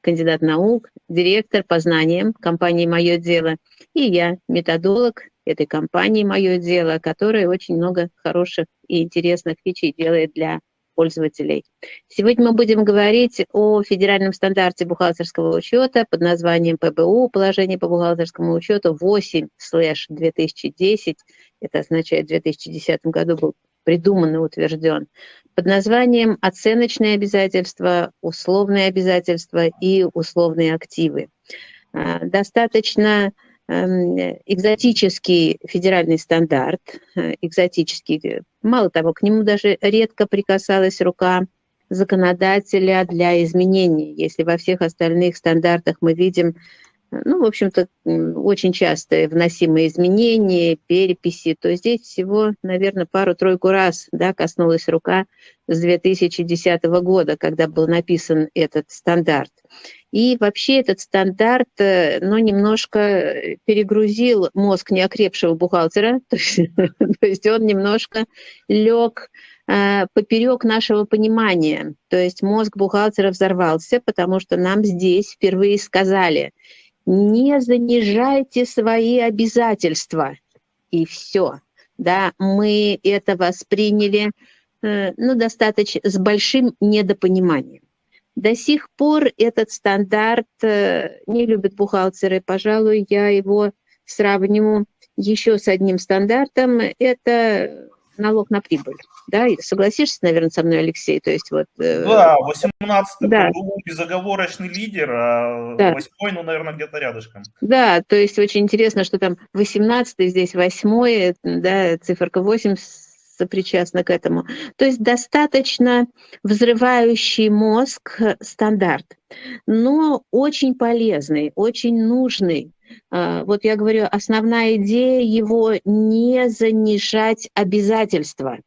кандидат наук, директор по знаниям компании «Мое дело», и я, методолог этой компании «Мое дело», которая очень много хороших и интересных фичей делает для пользователей. Сегодня мы будем говорить о федеральном стандарте бухгалтерского учета под названием ПБУ, положение по бухгалтерскому учету 8-2010. Это означает, в 2010 году был придуман и утвержден под названием «Оценочные обязательства», «Условные обязательства» и «Условные активы». А, достаточно эм, экзотический федеральный стандарт, э, экзотический, мало того, к нему даже редко прикасалась рука законодателя для изменений. Если во всех остальных стандартах мы видим ну, в общем-то, очень часто вносимые изменения, переписи, то здесь всего, наверное, пару-тройку раз да, коснулась рука с 2010 года, когда был написан этот стандарт. И вообще этот стандарт, э, ну, немножко перегрузил мозг неокрепшего бухгалтера, то есть, то есть он немножко лег э, поперек нашего понимания. То есть мозг бухгалтера взорвался, потому что нам здесь впервые сказали, не занижайте свои обязательства. И все. Да, мы это восприняли э, ну, достаточно с большим недопониманием. До сих пор этот стандарт э, не любят бухгалтеры. Пожалуй, я его сравню еще с одним стандартом. Это налог на прибыль. Да, согласишься, наверное, со мной, Алексей? То есть вот. Э, да, 18 да. безоговорочный лидер, а да. 8 ну, наверное, где-то рядышком. Да, то есть очень интересно, что там 18 здесь 8 да, циферка 8 сопричастна к этому. То есть достаточно взрывающий мозг стандарт, но очень полезный, очень нужный вот я говорю, основная идея его не занижать обязательства.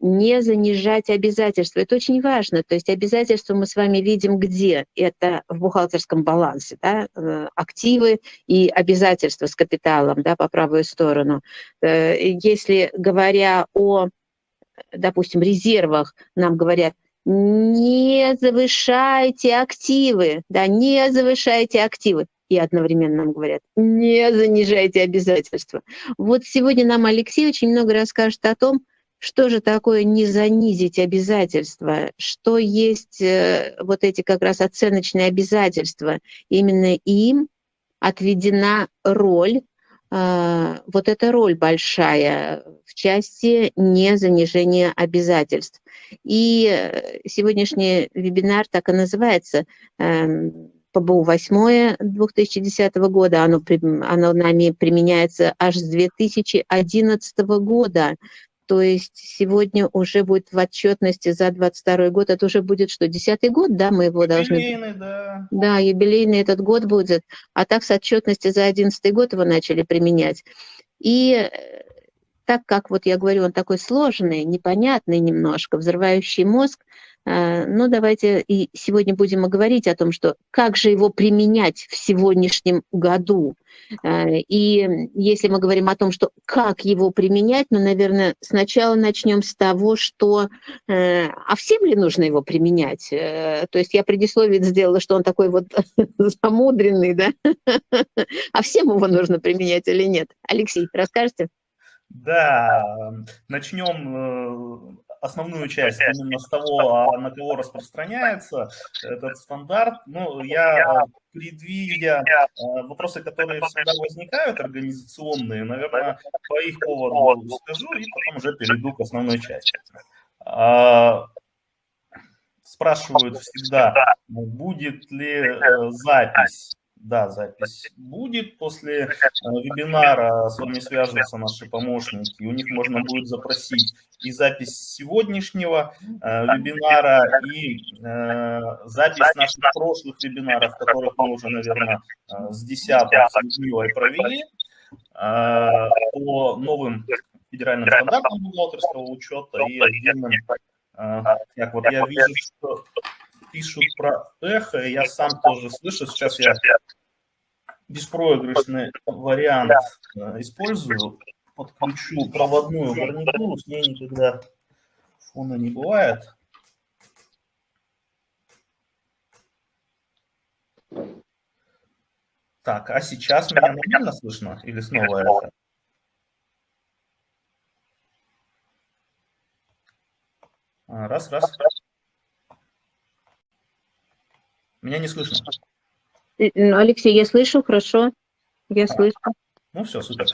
Не занижать обязательства. Это очень важно. То есть обязательства мы с вами видим где? Это в бухгалтерском балансе. Да? Э, активы и обязательства с капиталом да, по правую сторону. Э, если говоря о, допустим, резервах, нам говорят, не завышайте активы, да, не завышайте активы и одновременно нам говорят, не занижайте обязательства. Вот сегодня нам Алексей очень много расскажет о том, что же такое не занизить обязательства, что есть э, вот эти как раз оценочные обязательства. Именно им отведена роль, э, вот эта роль большая в части незанижения обязательств. И э, сегодняшний вебинар так и называется эм, ПБУ 8 2010 года, оно, оно нами применяется аж с 2011 года. То есть сегодня уже будет в отчетности за 22 год, это уже будет что, десятый год, да, мы его должны... Юбилейный, да. Да, юбилейный этот год будет, а так с отчетности за 11 год его начали применять. И э, так как, вот я говорю, он такой сложный, непонятный немножко, взрывающий мозг, Э, ну, давайте и сегодня будем говорить о том, что как же его применять в сегодняшнем году. Э, и если мы говорим о том, что как его применять, ну, наверное, сначала начнем с того, что э, а всем ли нужно его применять? То есть я предисловие сделала, что он такой вот замудренный, да? А всем его нужно применять или нет? Алексей, расскажете? Да, начнем основную часть именно с того, а на кого распространяется этот стандарт. Ну, я, предвидя э, вопросы, которые всегда возникают, организационные, наверное, по их поводу скажу и потом уже перейду к основной части. А, спрашивают всегда, будет ли э, запись да, запись будет. После э, вебинара. С вами свяжутся наши помощники. У них можно будет запросить и запись сегодняшнего э, вебинара, и э, запись наших прошлых вебинаров, которых мы уже, наверное, с 10 с Людмилой провели. по новым федеральным стандартам бухгалтерского учета и отдельным... Так, вот я вижу, что пишут про эхо, я сам тоже слышу. Сейчас я беспроигрышный вариант э, использую. Подключу проводную гарнитуру, с ней никогда фона не бывает. Так, а сейчас меня нормально слышно или снова это? А, раз, раз. Меня не слышно. Ну, Алексей, я слышу, хорошо. Я слышу. Ну все, супер.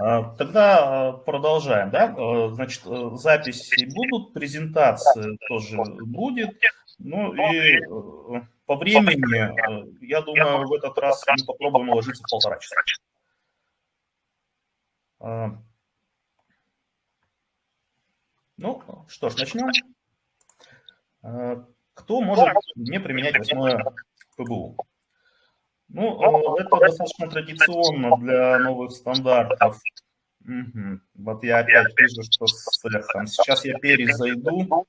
А, тогда продолжаем. Да? Значит, записи будут, презентации тоже будет. Ну и э, по времени, я думаю, в этот раз мы попробуем уложиться в полтора часа. Ну, что ж, начнем. Кто может не применять восьмое ПБУ? Ну, это достаточно традиционно для новых стандартов. Угу. Вот я опять вижу, что с эхом. Сейчас я перезайду.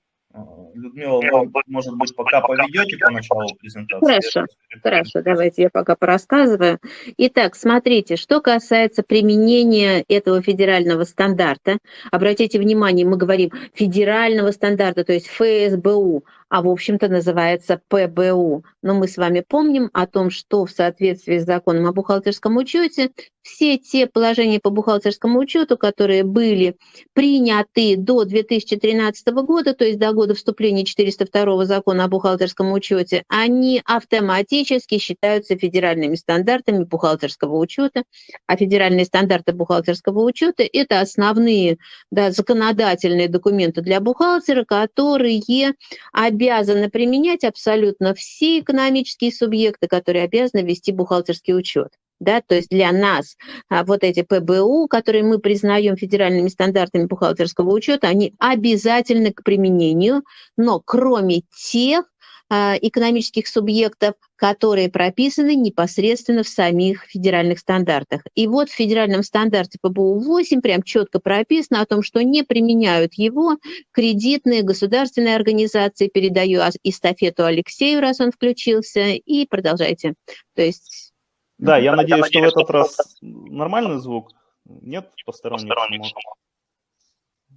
Людмила, вы, может быть, пока поведете по началу презентации? Хорошо, хорошо, давайте я пока порассказываю. Итак, смотрите, что касается применения этого федерального стандарта, обратите внимание, мы говорим федерального стандарта, то есть ФСБУ, а в общем-то называется ПБУ. Но мы с вами помним о том, что в соответствии с законом о бухгалтерском учете все те положения по бухгалтерскому учету, которые были приняты до 2013 года, то есть до года вступления 402 закона о бухгалтерском учете, они автоматически считаются федеральными стандартами бухгалтерского учета. А федеральные стандарты бухгалтерского учета – это основные да, законодательные документы для бухгалтера, которые обязаны применять абсолютно все экономические субъекты, которые обязаны вести бухгалтерский учет. Да, то есть для нас а, вот эти ПБУ, которые мы признаем федеральными стандартами бухгалтерского учета, они обязательны к применению, но кроме тех, экономических субъектов, которые прописаны непосредственно в самих федеральных стандартах. И вот в федеральном стандарте ПБУ-8 прям четко прописано о том, что не применяют его кредитные государственные организации. Передаю эстафету Алексею, раз он включился, и продолжайте. То есть... Да, я надеюсь, что в этот раз нормальный звук. Нет посторонних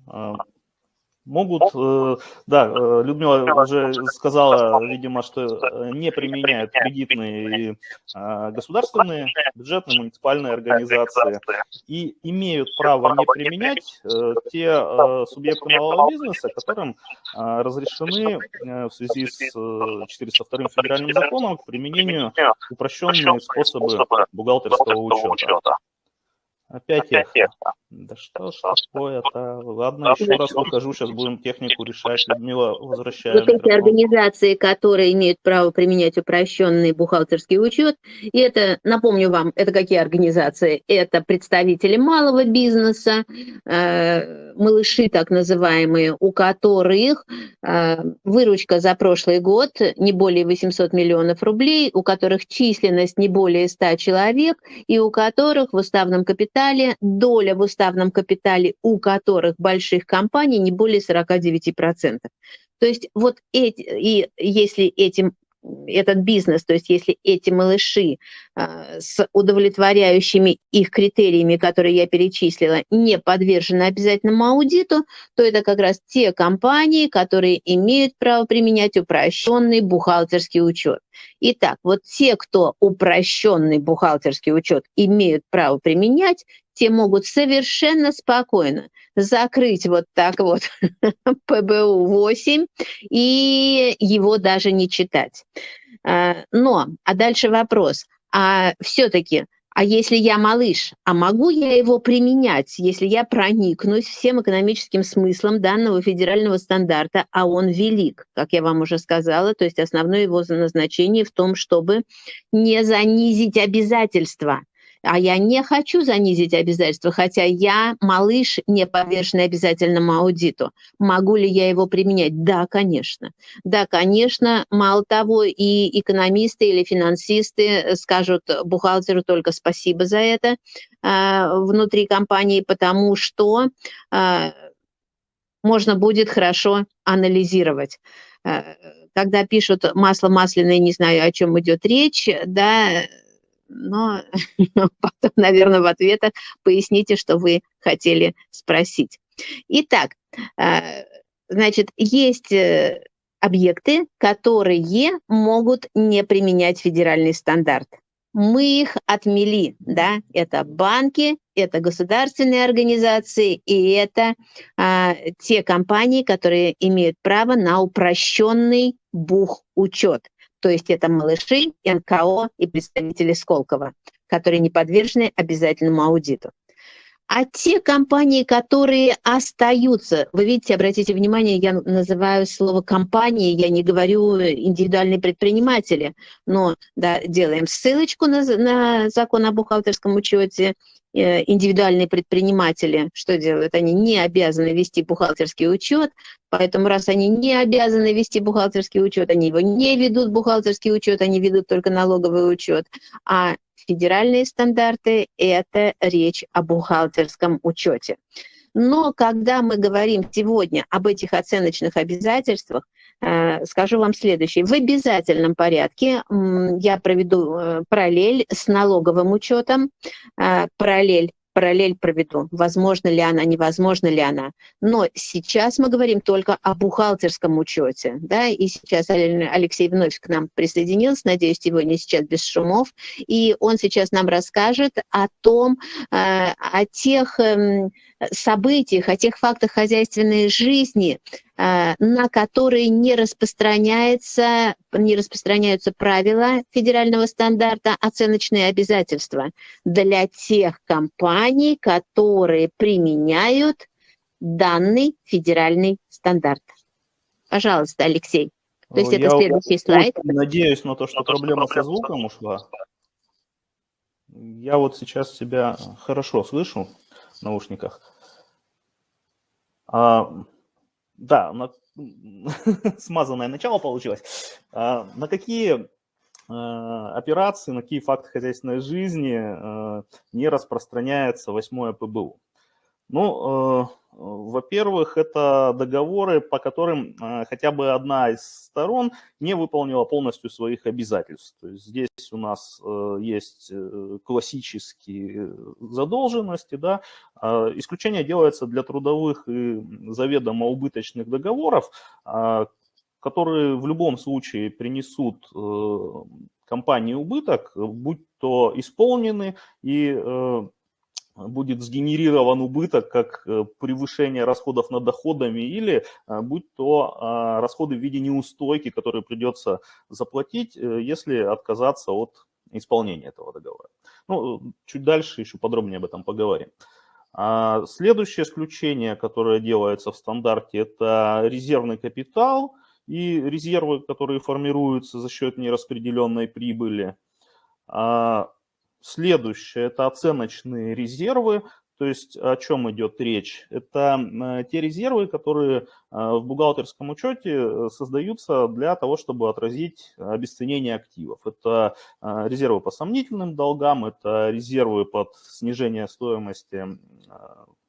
шумов. Могут, э, да, э, Людмила уже сказала, видимо, что э, не применяют кредитные и а, государственные, бюджетные, муниципальные организации. И имеют право не применять те субъекты малого бизнеса, которым а, разрешены в связи с 402 федеральным законом к применению упрощенные способы бухгалтерского учета. Опять эхо. Да что ж такое-то? Ладно, еще раз выхожу, сейчас будем технику решать. Людмила, возвращаем. Вот эти организации, которые имеют право применять упрощенный бухгалтерский учет, и это, напомню вам, это какие организации? Это представители малого бизнеса, э, малыши так называемые, у которых э, выручка за прошлый год не более 800 миллионов рублей, у которых численность не более 100 человек, и у которых в уставном капитале доля в уставном капитале, у которых больших компаний не более 49%. То есть вот эти, и если этим этот бизнес, то есть если эти малыши э, с удовлетворяющими их критериями, которые я перечислила, не подвержены обязательному аудиту, то это как раз те компании, которые имеют право применять упрощенный бухгалтерский учет. Итак, вот те, кто упрощенный бухгалтерский учет имеют право применять, те могут совершенно спокойно закрыть вот так вот ПБУ-8 и его даже не читать. А, но, а дальше вопрос, а все-таки, а если я малыш, а могу я его применять, если я проникнусь всем экономическим смыслом данного федерального стандарта, а он велик, как я вам уже сказала, то есть основное его назначение в том, чтобы не занизить обязательства – а я не хочу занизить обязательства, хотя я малыш, не подверженный обязательному аудиту. Могу ли я его применять? Да, конечно. Да, конечно. Мало того, и экономисты или финансисты скажут бухгалтеру только спасибо за это э, внутри компании, потому что э, можно будет хорошо анализировать э, когда пишут масло масляное, не знаю, о чем идет речь, да, но потом, наверное, в ответах поясните, что вы хотели спросить. Итак, э, значит, есть э, объекты, которые могут не применять федеральный стандарт. мы их отмели, да, это банки, это государственные организации и это а, те компании, которые имеют право на упрощенный бух-учет. То есть это малыши, НКО и представители Сколково, которые не подвержены обязательному аудиту. А те компании, которые остаются, вы видите, обратите внимание, я называю слово компании, я не говорю индивидуальные предприниматели, но да, делаем ссылочку на, на закон о бухгалтерском учете, э, индивидуальные предприниматели, что делают? Они не обязаны вести бухгалтерский учет, поэтому раз они не обязаны вести бухгалтерский учет, они его не ведут бухгалтерский учет, они ведут только налоговый учет, а федеральные стандарты – это речь о бухгалтерском учете. Но когда мы говорим сегодня об этих оценочных обязательствах, э, скажу вам следующее. В обязательном порядке я проведу э, параллель с налоговым учетом, э, параллель параллель проведу, возможно ли она, невозможно ли она. Но сейчас мы говорим только о бухгалтерском учете, да, и сейчас Алексей вновь к нам присоединился, надеюсь, сегодня сейчас без шумов, и он сейчас нам расскажет о том, э, о тех эм, событиях, о тех фактах хозяйственной жизни, э, на которые не распространяется, не распространяются правила федерального стандарта оценочные обязательства для тех компаний, которые применяют данный федеральный стандарт. Пожалуйста, Алексей. То есть Я это следующий слайд. Надеюсь на то, что проблема со звуком ушла. Я вот сейчас себя хорошо слышу в наушниках. А, да, на, смазанное начало получилось. А, на какие а, операции, на какие факты хозяйственной жизни а, не распространяется восьмое ПБУ? Ну, э, во-первых, это договоры, по которым э, хотя бы одна из сторон не выполнила полностью своих обязательств. То есть здесь у нас э, есть классические задолженности. Да? А исключение делается для трудовых и заведомо убыточных договоров, а, которые в любом случае принесут компании убыток, будь то исполнены и будет сгенерирован убыток как э, превышение расходов над доходами или э, будь то а, расходы в виде неустойки, которые придется заплатить, э, если отказаться от исполнения этого договора. Ну, чуть дальше еще подробнее об этом поговорим. А, следующее исключение, которое делается в стандарте, это резервный капитал и резервы, которые формируются за счет нераспределенной прибыли. Следующее – это оценочные резервы. То есть о чем идет речь? Это э, те резервы, которые э, в бухгалтерском учете э, создаются для того, чтобы отразить обесценение активов. Это резервы по сомнительным долгам, это резервы под снижение стоимости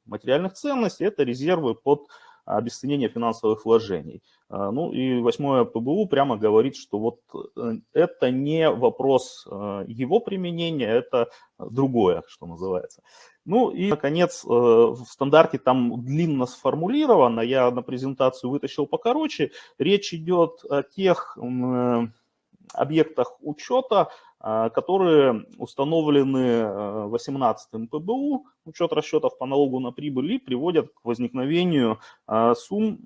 материальных ценностей, это резервы под обесценение финансовых вложений. А, ну и восьмое ПБУ прямо говорит, что вот э, это не вопрос э, его применения, это другое, что называется. Ну и, наконец, э, в стандарте там длинно сформулировано, я на презентацию вытащил покороче, речь идет о тех объектах учета, которые установлены 18 э, ПБУ, учет расчетов по налогу на прибыль, и приводят к возникновению а, сумм,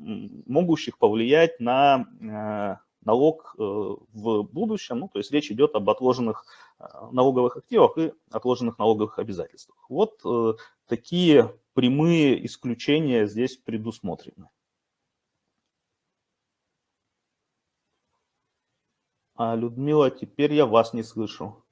могущих повлиять на э, налог э, в будущем. Ну, то есть речь идет об отложенных налоговых активах и отложенных налоговых обязательствах. Вот такие прямые исключения здесь предусмотрены. А, Людмила, теперь я вас не слышу.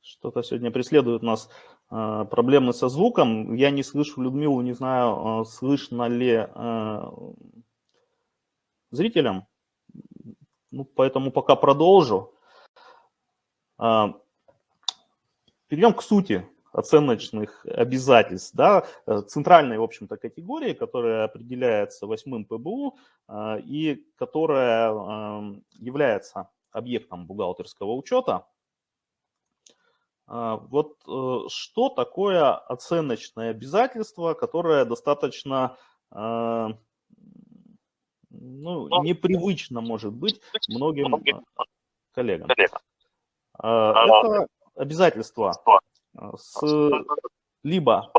Что-то сегодня преследует нас э, проблемы со звуком. Я не слышу Людмилу, не знаю, э, слышно ли э, зрителям. Ну, поэтому пока продолжу. А, перейдем к сути оценочных обязательств. Да, э, центральной, в общем-то, категории, которая определяется восьмым ПБУ а, и которая является объектом бухгалтерского учета. Вот что такое оценочное обязательство, которое достаточно ну, непривычно может быть многим коллегам. Это обязательство с либо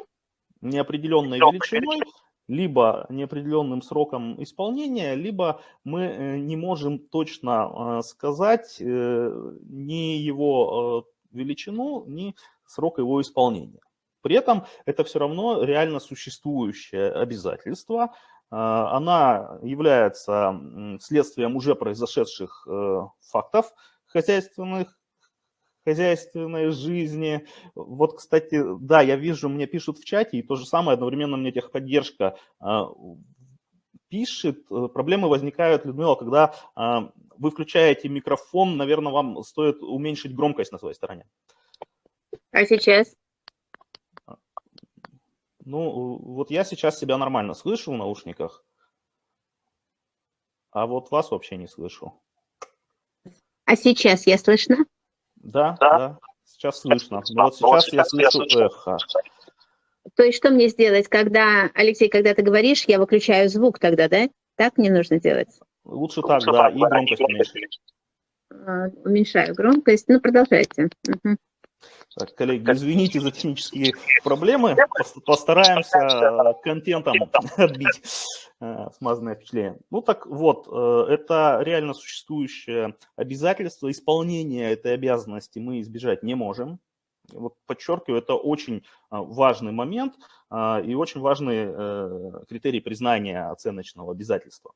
неопределенной величиной, либо неопределенным сроком исполнения, либо мы э, не можем точно э, сказать э, ни его величину, ни срок его исполнения. При этом это все равно реально существующее обязательство. Она является следствием уже произошедших фактов хозяйственных, хозяйственной жизни. Вот, кстати, да, я вижу, мне пишут в чате, и то же самое, одновременно мне техподдержка а, пишет. Проблемы возникают, Людмила, когда а, вы включаете микрофон, наверное, вам стоит уменьшить громкость на своей стороне. А сейчас? Ну, вот я сейчас себя нормально слышу в наушниках, а вот вас вообще не слышу. А сейчас я слышно? Да, да, да, сейчас слышно. Но вот сейчас я слышу эхо. То есть что мне сделать, когда, Алексей, когда ты говоришь, я выключаю звук тогда, да? Так мне нужно делать? Лучше так, да, и громкость уменьшить. А, уменьшаю громкость. Ну, продолжайте. Угу. Так, коллеги, извините за технические проблемы. Постараемся контентом отбить э, смазанное впечатление. Ну так вот, э, это реально существующее обязательство. Исполнения этой обязанности мы избежать не можем. Вот подчеркиваю, это очень важный момент и очень важный э, критерий признания оценочного обязательства.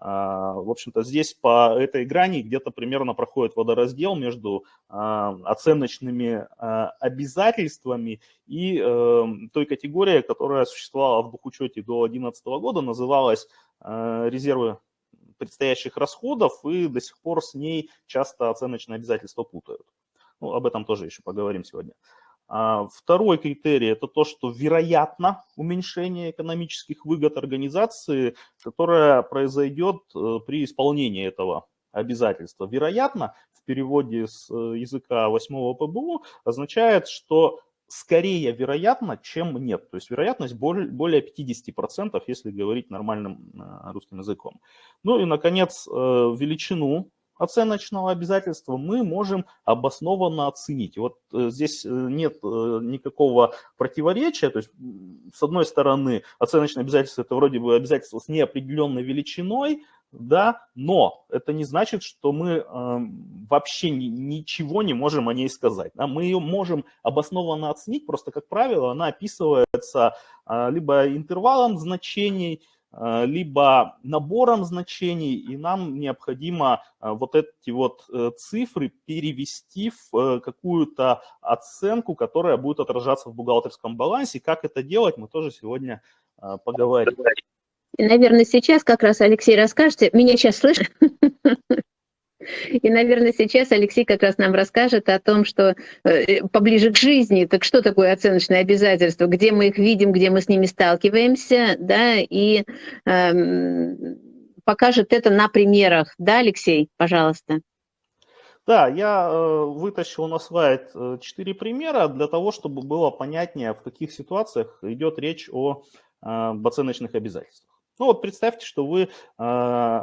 А, в общем-то, здесь по этой грани где-то примерно проходит водораздел между а, оценочными а, обязательствами и эм, той категорией, которая существовала в бухучете до 2011 года, называлась резервы предстоящих расходов, и до сих пор с ней часто оценочные обязательства путают. Ну, об этом тоже еще поговорим сегодня. А, второй критерий – это то, что вероятно уменьшение экономических выгод организации, которое произойдет э, при исполнении этого обязательства. Вероятно, в переводе с э, языка 8 ПБУ означает, что скорее вероятно, чем нет. То есть вероятность более 50%, если говорить нормальным э, русским языком. Ну и, наконец, величину оценочного обязательства мы можем обоснованно оценить. Вот э, здесь э, нет э, никакого противоречия, то есть с одной стороны оценочное обязательство это вроде бы обязательство с неопределенной величиной, да, но это не значит, что мы э, вообще ни, ничего не можем о ней сказать. Да? Мы ее можем обоснованно оценить, просто, как правило, она описывается э, либо интервалом значений, либо набором значений, и нам необходимо э, вот эти вот э, цифры перевести в какую-то оценку, которая будет отражаться в бухгалтерском балансе. Как это делать, мы тоже сегодня поговорим. И, наверное, сейчас как раз Алексей расскажете. Меня сейчас слышно? И, наверное, сейчас Алексей как раз нам расскажет о том, что э, поближе к жизни, так что такое оценочные обязательства, где мы их видим, где мы с ними сталкиваемся, да, и э, покажет это на примерах. Да, Алексей, пожалуйста. Да, я э, вытащил на слайд э, четыре примера для того, чтобы было понятнее, в каких ситуациях идет речь о э, оценочных обязательствах. Ну вот представьте, что вы э,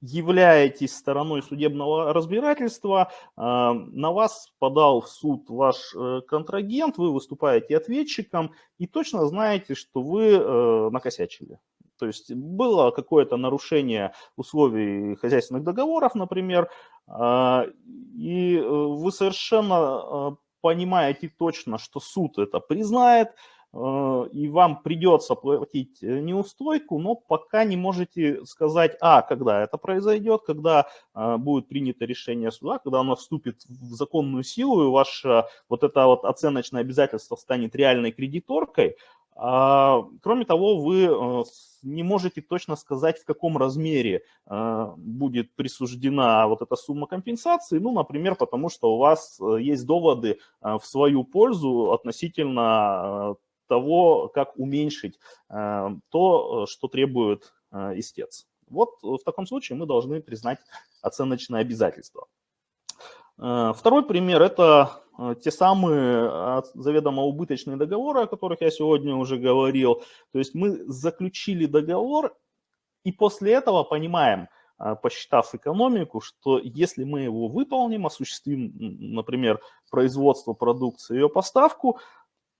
являетесь стороной судебного разбирательства, а, на вас подал в суд ваш э, контрагент, вы выступаете ответчиком и точно знаете, что вы э, накосячили. То есть было какое-то нарушение условий хозяйственных договоров, например, и э, вы совершенно понимаете точно, что суд это признает, Э, и вам придется платить э, неустойку, но пока не можете сказать, а, когда это произойдет, когда э, будет принято решение суда, когда оно вступит в законную силу, и ваше вот это вот оценочное обязательство станет реальной кредиторкой. А, кроме того, вы не можете точно сказать, в каком размере будет присуждена вот эта сумма компенсации, ну, например, потому что у вас есть доводы в свою пользу относительно того, как уменьшить э, то, что требует э, истец. Вот в таком случае мы должны признать оценочное обязательство. Э, второй пример – это те самые заведомо убыточные договоры, о которых я сегодня уже говорил. То есть мы заключили договор и после этого понимаем, посчитав экономику, что если мы его выполним, осуществим, например, производство продукции, ее поставку,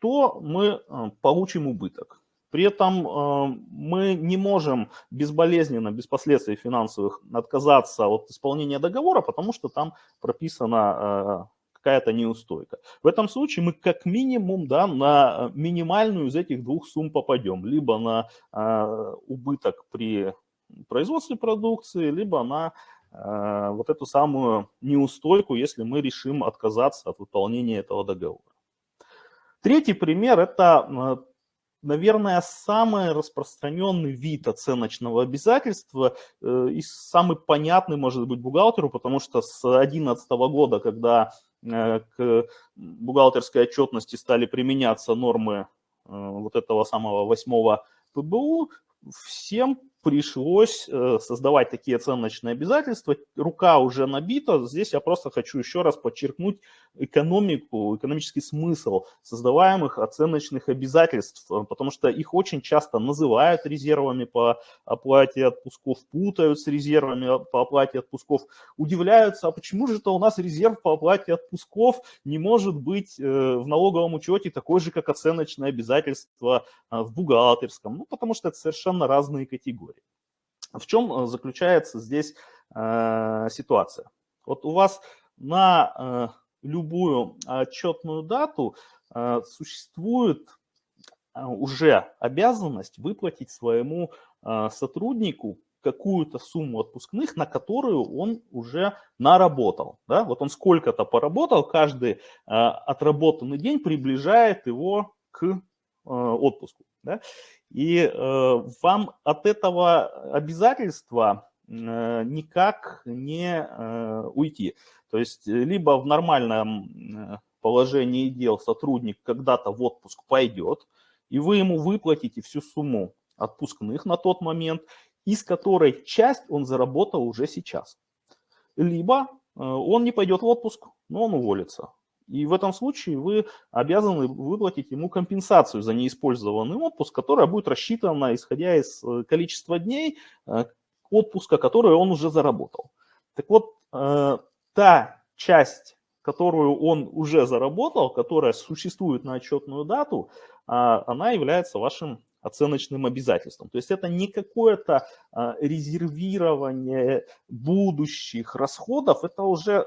то мы получим убыток. При этом э, мы не можем безболезненно, без последствий финансовых отказаться от исполнения договора, потому что там прописана э, какая-то неустойка. В этом случае мы как минимум да, на минимальную из этих двух сумм попадем. Либо на э, убыток при производстве продукции, либо на вот эту самую неустойку, если мы решим отказаться от выполнения этого договора. Третий пример – это наверное, самый распространенный вид оценочного обязательства э, и самый понятный, может быть, бухгалтеру, потому что с 2011 года, когда э, к бухгалтерской отчетности стали применяться нормы э, вот этого самого восьмого ПБУ, всем пришлось э, создавать такие оценочные обязательства. Рука уже набита. Здесь я просто хочу еще раз подчеркнуть экономику, экономический смысл создаваемых оценочных обязательств, э, потому что их очень часто называют резервами по оплате отпусков, путают с резервами по оплате отпусков, удивляются, а почему же это у нас резерв по оплате отпусков не может быть э, в налоговом учете такой же, как оценочное обязательство в бухгалтерском? Ну, потому что это совершенно разные категории. В чем э, заключается здесь э, ситуация? Вот у вас на э, любую отчетную дату существует уже обязанность выплатить своему сотруднику какую-то сумму отпускных, на которую он уже наработал. Да? Вот он сколько-то поработал, каждый отработанный день приближает его к отпуску. Да? И э, вам от этого обязательства э, никак не э, уйти. То есть либо в нормальном положении дел сотрудник когда-то в отпуск пойдет, и вы ему выплатите всю сумму отпускных на тот момент, из которой часть он заработал уже сейчас. Либо он не пойдет в отпуск, но он уволится. И в этом случае вы обязаны выплатить ему компенсацию за неиспользованный отпуск, которая будет рассчитана, исходя из э, количества дней э, отпуска, который он уже заработал. Так вот, э, та часть, которую он уже заработал, которая существует на отчетную дату, а, она является вашим оценочным обязательством. То есть это не какое-то резервирование будущих расходов, это уже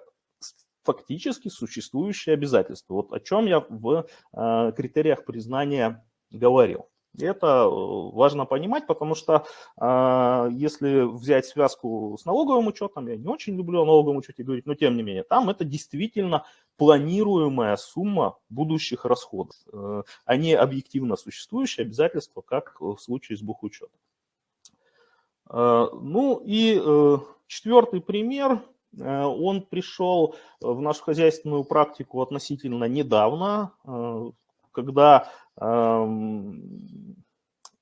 фактически существующие обязательства. Вот о чем я в э, критериях признания говорил. Это э, важно понимать, потому что э, если взять связку с налоговым учетом, я не очень люблю о налоговом учете говорить, но тем не менее, там это действительно планируемая сумма будущих расходов, э, а не объективно существующие обязательства, как в случае с бухучетом. Э, ну и э, четвертый пример он пришел в нашу хозяйственную практику относительно недавно, э, когда эм,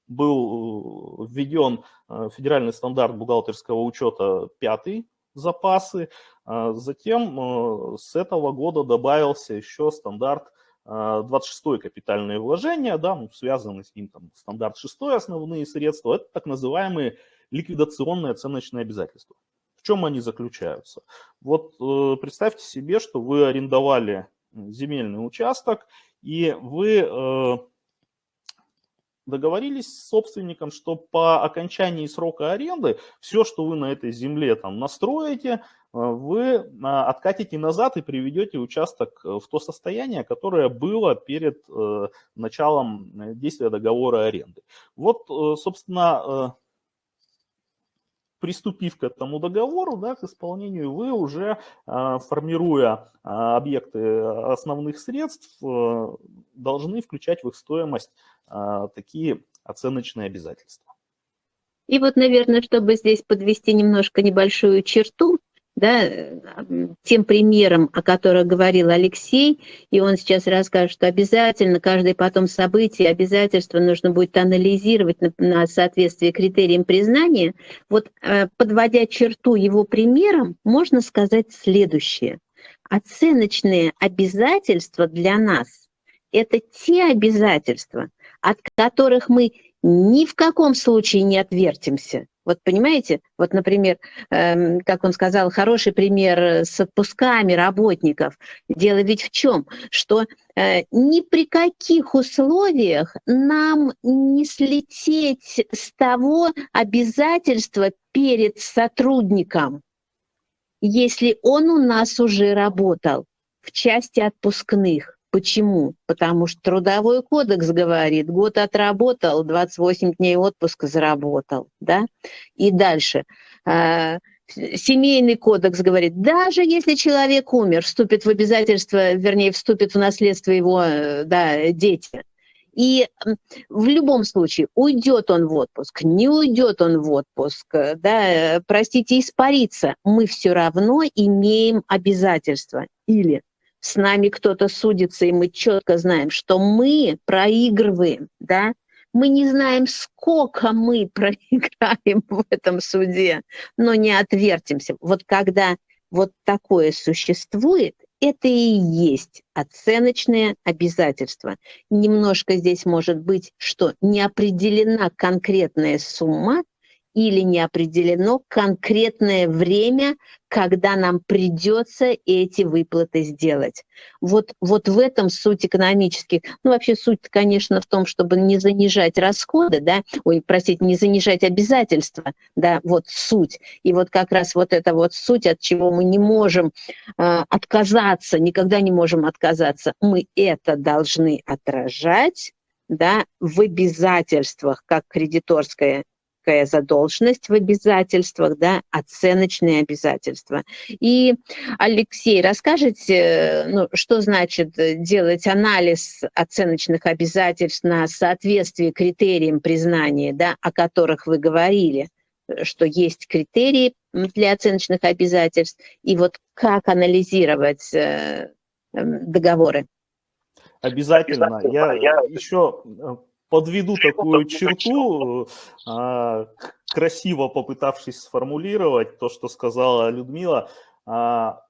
был введен э, федеральный стандарт бухгалтерского учета пятый запасы. Затем с этого года добавился еще стандарт 26 капитальные вложения, да, ну, связанный с ним там, стандарт 6 основные средства, это так называемые ликвидационные оценочные обязательства. В чем они заключаются? Вот э, представьте себе, что вы арендовали земельный участок, и вы э, договорились с собственником, что по окончании срока аренды все, что вы на этой земле там настроите, э, вы откатите назад и приведете участок в то состояние, которое было перед началом действия договора аренды. Вот, собственно, приступив к этому договору, да, к исполнению, вы уже, а, формируя а, объекты основных средств, э, должны включать в их стоимость а, такие оценочные обязательства. И вот, наверное, чтобы здесь подвести немножко небольшую черту, да, тем примером, о котором говорил Алексей, и он сейчас расскажет, что обязательно каждое потом событие, обязательство нужно будет анализировать на, на соответствие критериям признания. Вот э, подводя черту его примером, можно сказать следующее. оценочные обязательства для нас – это те обязательства, от которых мы ни в каком случае не отвертимся. Вот понимаете, вот, например, э, как он сказал, хороший пример с отпусками работников. Дело ведь в чем? Что э, ни при каких условиях нам не слететь с того обязательства перед сотрудником, если он у нас уже работал в части отпускных. Почему? Потому что трудовой кодекс говорит, год отработал, 28 дней отпуска заработал, да? И дальше. А, семейный кодекс говорит, даже если человек умер, вступит в обязательство, вернее, вступит в наследство его да, дети. И в любом случае, уйдет он в отпуск, не уйдет он в отпуск, да, простите, испарится, мы все равно имеем обязательства. Или с нами кто-то судится, и мы четко знаем, что мы проигрываем, да, мы не знаем, сколько мы проиграем в этом суде, но не отвертимся. Вот когда вот такое существует, это и есть оценочные обязательства. Немножко здесь может быть, что не определена конкретная сумма, или не определено конкретное время, когда нам придется эти выплаты сделать. Вот, вот в этом суть экономических, ну вообще суть, конечно, в том, чтобы не занижать расходы, да, ой, простите, не занижать обязательства, да, вот суть. И вот как раз вот это вот суть, от чего мы не можем э, отказаться, никогда не можем отказаться, мы это должны отражать, да, в обязательствах, как кредиторская некая задолженность в обязательствах, да, оценочные обязательства. И, Алексей, расскажите, ну, что значит делать анализ оценочных обязательств на соответствие критериям признания, да, о которых вы говорили, что есть критерии для оценочных обязательств, и вот как анализировать э, договоры? Обязательно. Я, я еще э, подведу такую черту, а, красиво попытавшись сформулировать то, что сказала Людмила. А,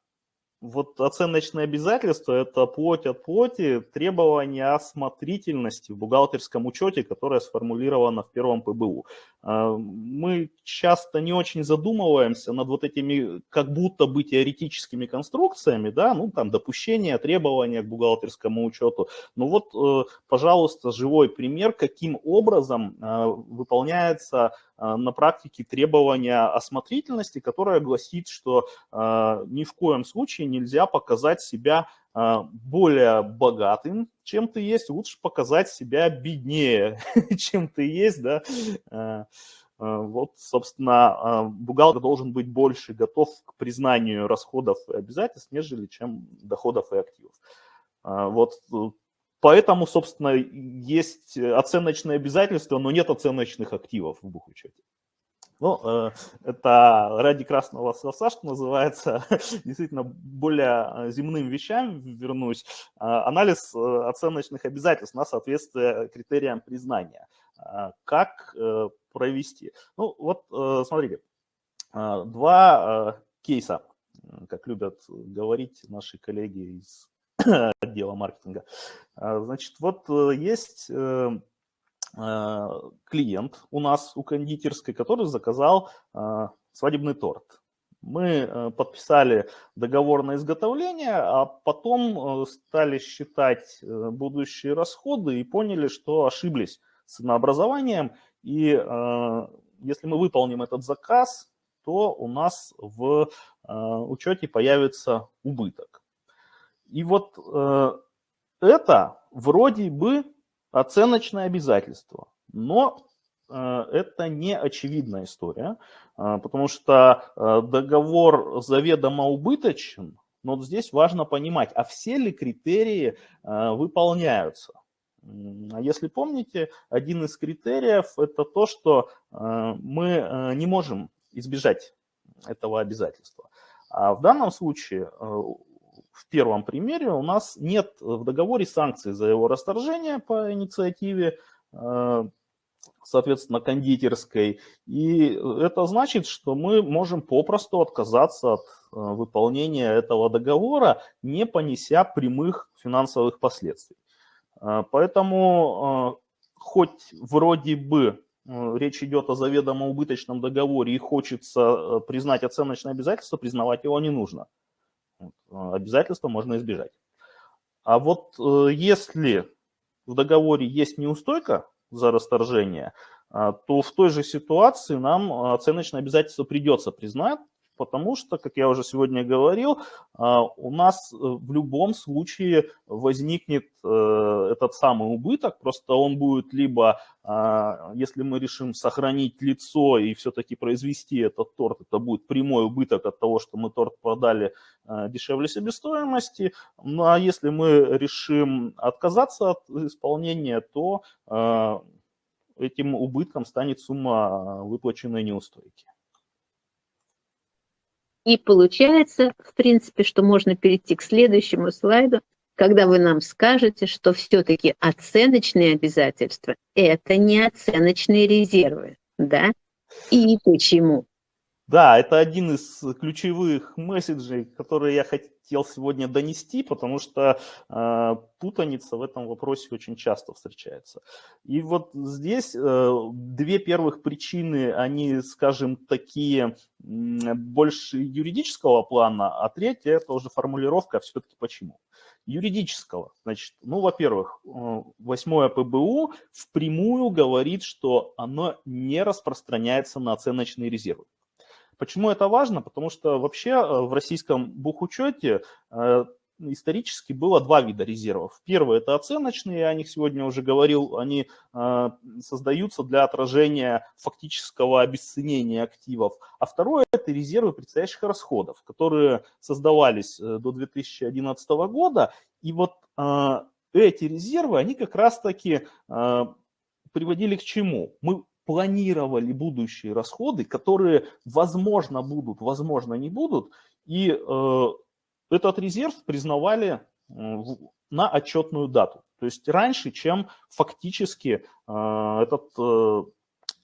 вот оценочные обязательства – это плоть от плоти требования осмотрительности в бухгалтерском учете, которое сформулировано в первом ПБУ. А, мы часто не очень задумываемся над вот этими как будто бы теоретическими конструкциями, да, ну там допущения, требования к бухгалтерскому учету. Ну вот, э, пожалуйста, живой пример, каким образом э, выполняется э, на практике требования осмотрительности, которое гласит, что ни в коем случае нельзя показать себя а, более богатым, чем ты есть, лучше показать себя беднее, чем ты есть, да. А, а, вот, собственно, бухгалтер должен быть больше готов к признанию расходов и обязательств, нежели чем доходов и активов. Вот поэтому, собственно, есть оценочные обязательства, но нет оценочных активов в бухучете. Ну, э, это ради красного словца, что называется, действительно более э, земным вещам вернусь. А, анализ э, оценочных обязательств на соответствие критериям признания. А, как провести? Ну, вот смотрите, два кейса, как любят говорить наши коллеги из отдела маркетинга. А, значит, вот есть клиент у нас, у кондитерской, который заказал э, свадебный торт. Мы э, подписали договор на изготовление, а потом стали считать будущие расходы и поняли, что ошиблись с ценообразованием. И если мы выполним этот заказ, то у нас в учете появится убыток. И вот это вроде бы оценочное обязательство. Но э, это не очевидная история, э, потому что э, договор заведомо убыточен, но вот здесь важно понимать, а все ли критерии выполняются. А если помните, один из критериев это то, что мы не можем избежать этого обязательства. А в данном случае в первом примере у нас нет в договоре санкций за его расторжение по инициативе э, соответственно, кондитерской. И это значит, что мы можем попросту отказаться от выполнения этого договора, не понеся прямых финансовых последствий. Поэтому хоть вроде бы речь идет о заведомо убыточном договоре и хочется признать оценочное обязательство, признавать его не нужно. Обязательства можно избежать. А вот если в договоре есть неустойка за расторжение, а, то в той же ситуации нам оценочное обязательство придется признать, потому что, как я уже сегодня говорил, а, у нас э, в любом случае возникнет э, этот самый убыток, просто он будет либо, а, если мы решим сохранить лицо и все-таки произвести этот торт, это будет прямой убыток от того, что мы торт продали э, дешевле себестоимости, ну а если мы решим отказаться от исполнения, то этим убытком станет сумма выплаченной неустойки. И получается, в принципе, что можно перейти к следующему слайду, когда вы нам скажете, что все-таки оценочные обязательства – это не оценочные резервы, да? И почему? Да, это один из ключевых месседжей, которые я хотел сегодня донести, потому что э, путаница в этом вопросе очень часто встречается. И вот здесь э, две первых причины, они, скажем, такие больше юридического плана, а третья это уже формулировка, а все-таки почему. Юридического, значит, ну, во-первых, э, восьмое ПБУ впрямую говорит, что оно не распространяется на оценочные резервы. Почему это важно? Потому что вообще э, в российском бухучете э, исторически было два вида резервов. Первый – это оценочные, я о них сегодня уже говорил, они э, создаются для отражения фактического обесценения активов. А второе – это резервы предстоящих расходов, которые создавались до 2011 года. И вот эти резервы, они как раз-таки приводили к чему? Мы планировали будущие расходы, которые, возможно, будут, возможно, не будут, и э, этот резерв признавали э, на отчетную дату. То есть раньше, чем фактически э, этот э,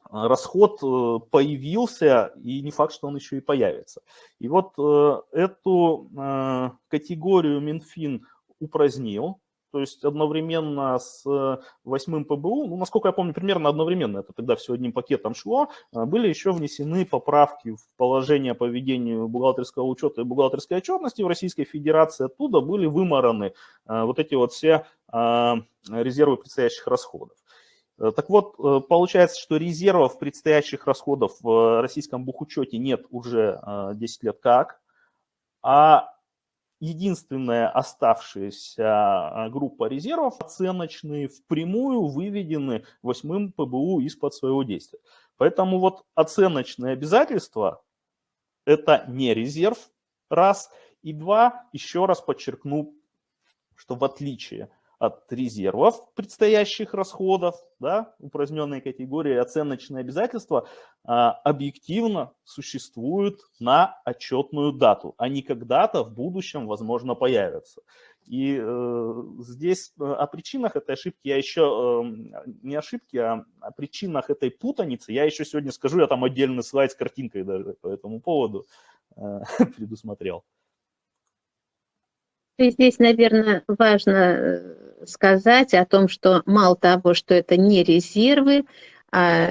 расход э, появился, и не факт, что он еще и появится. И вот э, эту э, категорию Минфин упразднил, то есть одновременно с э, восьмым ПБУ, ну, насколько я помню, примерно одновременно, это тогда все одним пакетом шло, э, были еще внесены поправки в положение по ведению бухгалтерского учета и бухгалтерской отчетности в Российской Федерации. Оттуда были вымораны э, вот эти вот все резервы предстоящих расходов. Так вот, получается, что резервов предстоящих расходов в российском бухучете нет уже 10 лет как, а единственная оставшаяся а, группа резервов оценочные впрямую выведены восьмым ПБУ из-под своего действия. Поэтому вот оценочные обязательства – это не резерв, раз. И два, еще раз подчеркну, что в отличие от резервов предстоящих расходов, да, упраздненной категории оценочные обязательства, а, объективно существуют на отчетную дату. Они когда-то в будущем, возможно, появятся. И э, здесь э, о причинах этой ошибки я еще, э, не ошибки, а о причинах этой путаницы я еще сегодня скажу, я там отдельный слайд с картинкой даже по этому поводу э, предусмотрел. Здесь, наверное, важно э, сказать о том, что мало того, что это не резервы, а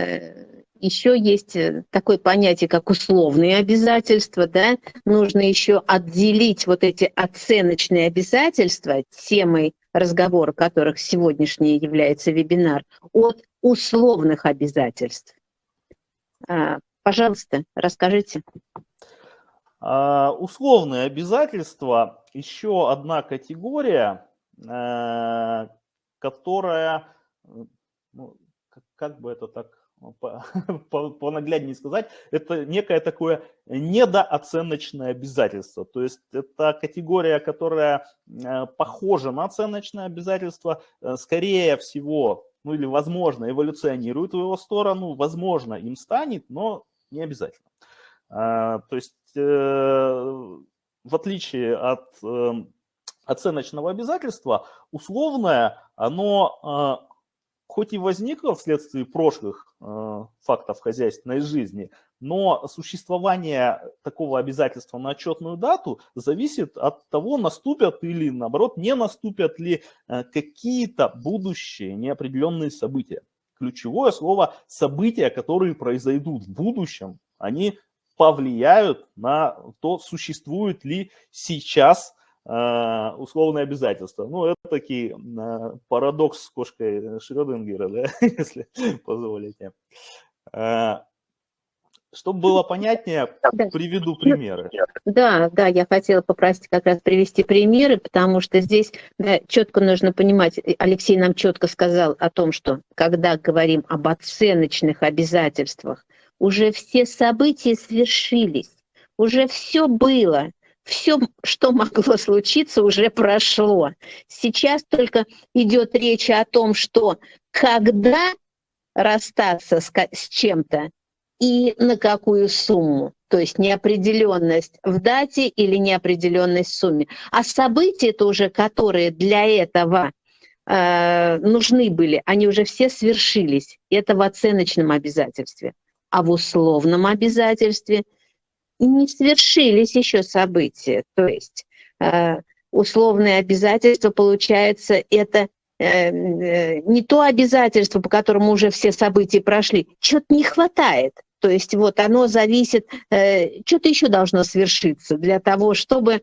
еще есть э, такое понятие, как условные обязательства, да, нужно еще отделить вот эти оценочные обязательства, темой разговора которых сегодняшний является вебинар, от условных обязательств. А, пожалуйста, расскажите. А, условные обязательства – еще одна категория, которая, ну, как бы это так понагляднее сказать, это некое такое недооценочное обязательство. То есть это категория, которая э, похожа на оценочное обязательство, э, скорее всего, ну или возможно, эволюционирует в его сторону, возможно, им станет, но не обязательно. То есть в отличие от эм, оценочного обязательства, условное, оно хоть и возникла вследствие прошлых э, фактов хозяйственной жизни, но существование такого обязательства на отчетную дату зависит от того, наступят или, наоборот, не наступят ли э, какие-то будущие неопределенные события. Ключевое слово «события», которые произойдут в будущем, они повлияют на то, существует ли сейчас условные обязательства. Ну, это такой э, парадокс с кошкой Шрёдингера, да, если позволите. Чтобы было понятнее, да. приведу примеры. Да, да, я хотела попросить как раз привести примеры, потому что здесь да, четко нужно понимать, Алексей нам четко сказал о том, что когда говорим об оценочных обязательствах, уже все события свершились, уже все было, все, что могло случиться, уже прошло. Сейчас только идет речь о том, что когда расстаться с, с чем-то, и на какую сумму. То есть неопределенность в дате или неопределенность в сумме. А события тоже, которые для этого э, нужны были, они уже все свершились. Это в оценочном обязательстве. А в условном обязательстве не свершились еще события. То есть э, условное обязательство, получается, это э, э, не то обязательство, по которому уже все события прошли, чего-то не хватает. То есть вот оно зависит, что-то еще должно свершиться для того, чтобы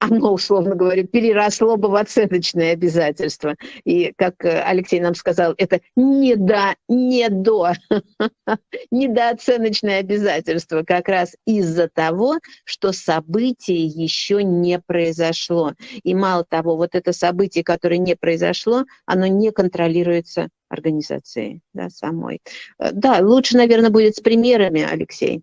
оно, условно говоря, переросло бы в оценочные обязательства. И, как э, Алексей нам сказал, это не до, не до, недооценочное обязательство как раз из-за того, что событие еще не произошло. И мало того, вот это событие, которое не произошло, оно не контролируется организацией да, самой. Э, да, лучше, наверное, будет с примерами, Алексей.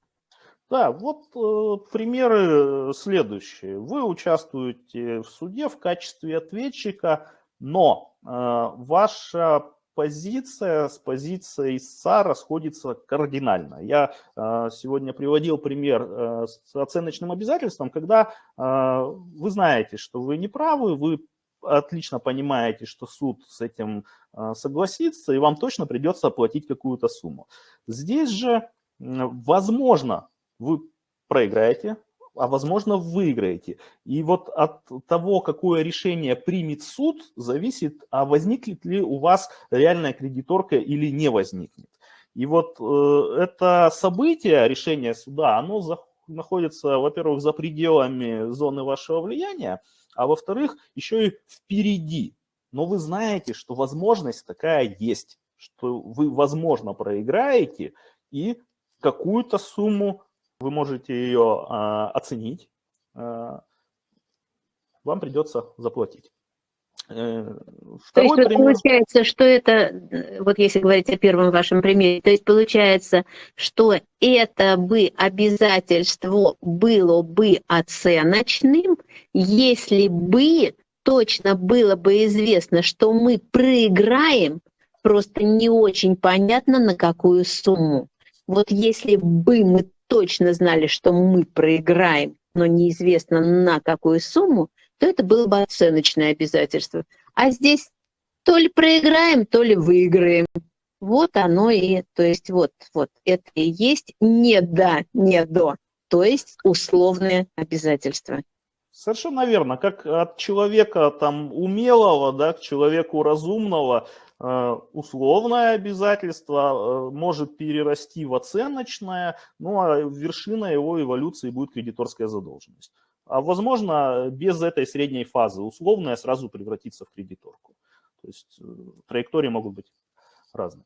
Да, вот э, примеры следующие. Вы участвуете в суде в качестве ответчика, но э, ваша позиция с позицией истца расходится кардинально. Я э, сегодня приводил пример э, с оценочным обязательством, когда э, вы знаете, что вы не правы, вы отлично понимаете, что суд с этим э, согласится, и вам точно придется оплатить какую-то сумму. Здесь же, возможно, вы проиграете, а возможно выиграете. И вот от того, какое решение примет суд, зависит, а возникнет ли у вас реальная кредиторка или не возникнет. И вот э, это событие, решение суда, оно за, находится, во-первых, за пределами зоны вашего влияния, а во-вторых, еще и впереди. Но вы знаете, что возможность такая есть, что вы, возможно, проиграете и какую-то сумму вы можете ее а, оценить, а, вам придется заплатить. Э, второй то есть пример... получается, что это, вот если говорить о первом вашем примере, то есть получается, что это бы обязательство было бы оценочным, если бы точно было бы известно, что мы проиграем, просто не очень понятно на какую сумму. Вот если бы мы точно знали, что мы проиграем, но неизвестно на какую сумму, то это было бы оценочное обязательство. А здесь то ли проиграем, то ли выиграем. Вот оно и, то есть вот, вот, это и есть не да, не до, то есть условное обязательство. Совершенно верно. Как от человека там умелого, да, к человеку разумного, условное обязательство э, может перерасти в оценочное, ну а вершина его эволюции будет кредиторская задолженность. А возможно, без этой средней фазы условная сразу превратится в кредиторку. То есть э, траектории могут быть разные.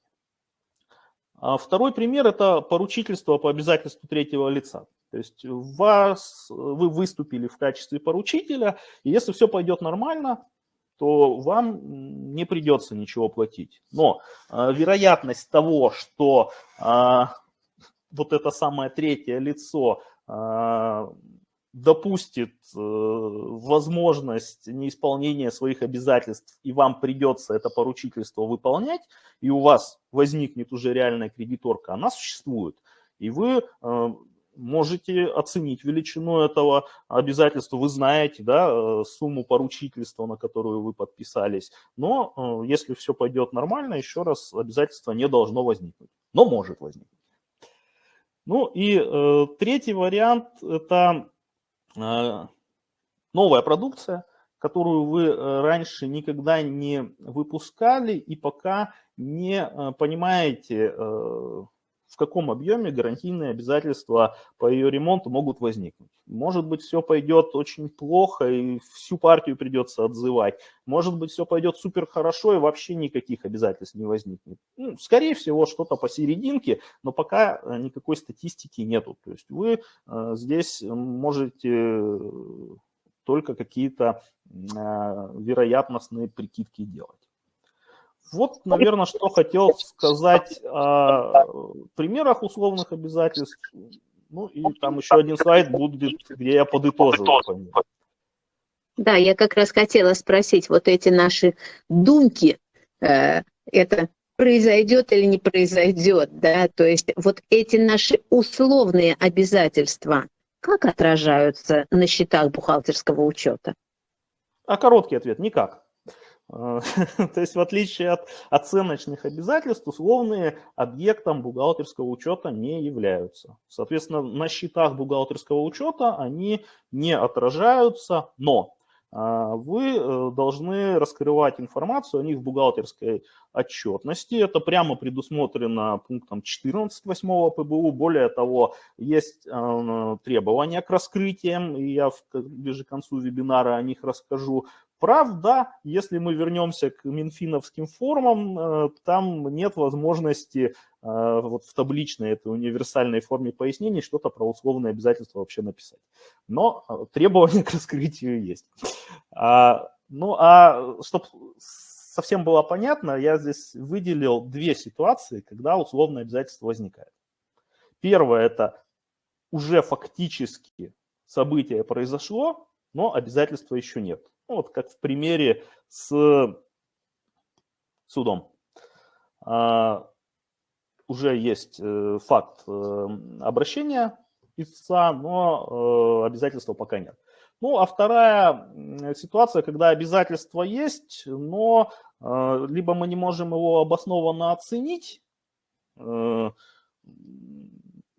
А второй пример – это поручительство по обязательству третьего лица. То есть вас, вы выступили в качестве поручителя, и если все пойдет нормально, то вам не придется ничего платить. Но э, вероятность того, что э, вот это самое третье лицо э, допустит э, возможность неисполнения своих обязательств, и вам придется это поручительство выполнять, и у вас возникнет уже реальная кредиторка, она существует. И вы э, можете оценить величину этого обязательства, вы знаете да, э, сумму поручительства, на которую вы подписались, но э, если все пойдет нормально, еще раз, обязательство не должно возникнуть, но может возникнуть. Ну и э, третий вариант – это э, новая продукция, которую вы э, раньше никогда не выпускали и пока не понимаете, э, в каком объеме гарантийные обязательства по ее ремонту могут возникнуть. Может быть, все пойдет очень плохо и всю партию придется отзывать. Может быть, все пойдет супер хорошо и вообще никаких обязательств не возникнет. Ну, скорее всего, что-то посерединке, но пока никакой статистики нету. То есть вы здесь можете только какие-то вероятностные прикидки делать. Вот, наверное, что хотел сказать о примерах условных обязательств. Ну и там еще один слайд будет, где я подытоживаю. Да, я как раз хотела спросить, вот эти наши думки, э, это произойдет или не произойдет, да, то есть вот эти наши условные обязательства, как отражаются на счетах бухгалтерского учета? А короткий ответ – никак. То есть в отличие от оценочных обязательств, условные объектом бухгалтерского учета не являются. Соответственно, на счетах бухгалтерского учета они не отражаются, но а, вы э, должны раскрывать информацию о них в бухгалтерской отчетности. Это прямо предусмотрено пунктом 14 8 ПБУ. Более того, есть э, требования к раскрытиям, и я ближе к концу вебинара о них расскажу. Правда, если мы вернемся к минфиновским формам, э, там нет возможности э, вот в табличной этой универсальной форме пояснений что-то про условные обязательства вообще написать. Но э, требования к раскрытию есть. А, ну а чтобы совсем было понятно, я здесь выделил две ситуации, когда условное обязательство возникает. Первое – это уже фактически событие произошло, но обязательства еще нет. Ну, вот как в примере с судом. А, уже есть э, факт э, обращения истца, но э, обязательства пока нет. Ну, а вторая ситуация, когда обязательства есть, но либо мы не можем его обоснованно оценить, ну,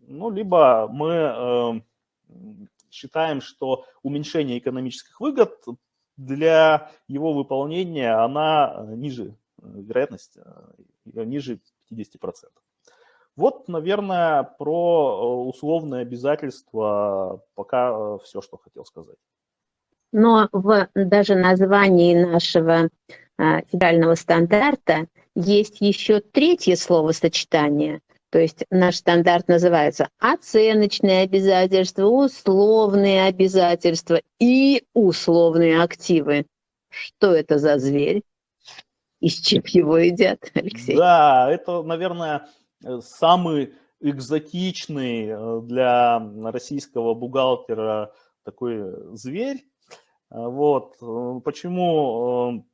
либо мы считаем, что уменьшение экономических выгод для его выполнения она э, ниже, э, вероятность э, ниже 50%. Вот, наверное, про условные обязательства пока все, что хотел сказать. Но в даже названии нашего федерального стандарта есть еще третье словосочетание – то есть наш стандарт называется оценочные обязательства, условные обязательства и условные активы. Что это за зверь? Из чем его едят, Алексей? Да, это, наверное, самый экзотичный э, для российского бухгалтера такой зверь. Вот. Э, почему э,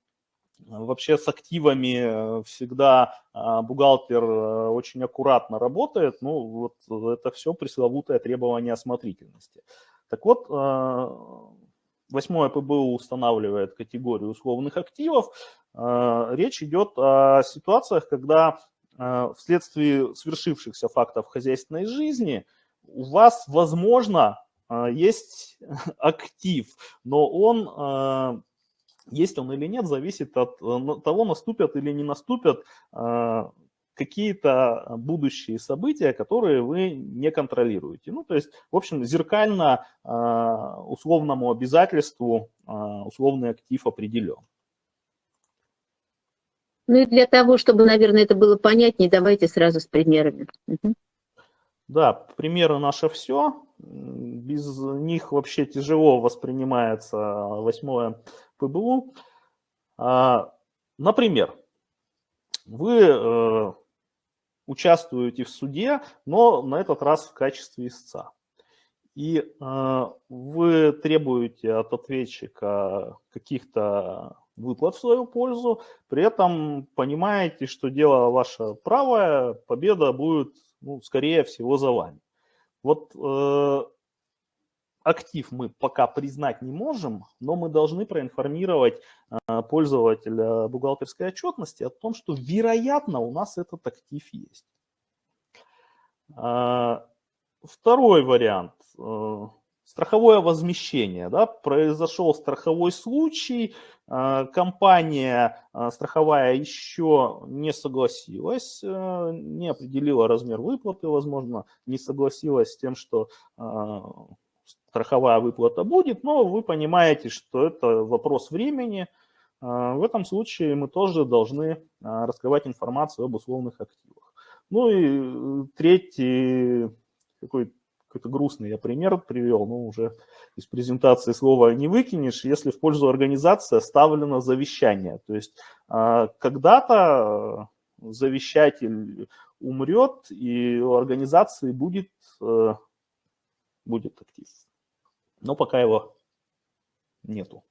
Вообще с активами э, всегда а, бухгалтер э, очень аккуратно работает, ну вот это все пресловутое требование осмотрительности. Так вот, э, восьмое ПБУ устанавливает категорию условных активов. Речь идет о ситуациях, когда вследствие свершившихся фактов хозяйственной жизни у вас, возможно, есть актив, но он есть он или нет, зависит от э, того, наступят или не наступят а, какие-то будущие события, которые вы не контролируете. Ну, то есть, в общем, зеркально условному обязательству условный актив определен. Ну и для того, чтобы, наверное, это было понятнее, давайте сразу с примерами. Угу. Да, примеры наше все. Без них вообще тяжело воспринимается восьмое ПБУ. А, например, вы э, участвуете в суде, но на этот раз в качестве истца. И э, вы требуете от ответчика каких-то выплат в свою пользу, при этом понимаете, что дело ваше правое, победа будет, ну, скорее всего, за вами. Вот э, актив мы пока признать не можем, но мы должны проинформировать э, пользователя бухгалтерской отчетности о том, что вероятно у нас этот актив есть. Э, второй вариант. Э, страховое возмещение. Да, произошел страховой случай, компания страховая еще не согласилась, не определила размер выплаты, возможно, не согласилась с тем, что страховая выплата будет, но вы понимаете, что это вопрос времени. В этом случае мы тоже должны раскрывать информацию об условных активах. Ну и третий такой какой-то грустный я пример привел, но уже из презентации слова не выкинешь, если в пользу организации оставлено завещание. То есть а, когда-то завещатель умрет, и у организации будет, э, будет актив. Но пока его нету.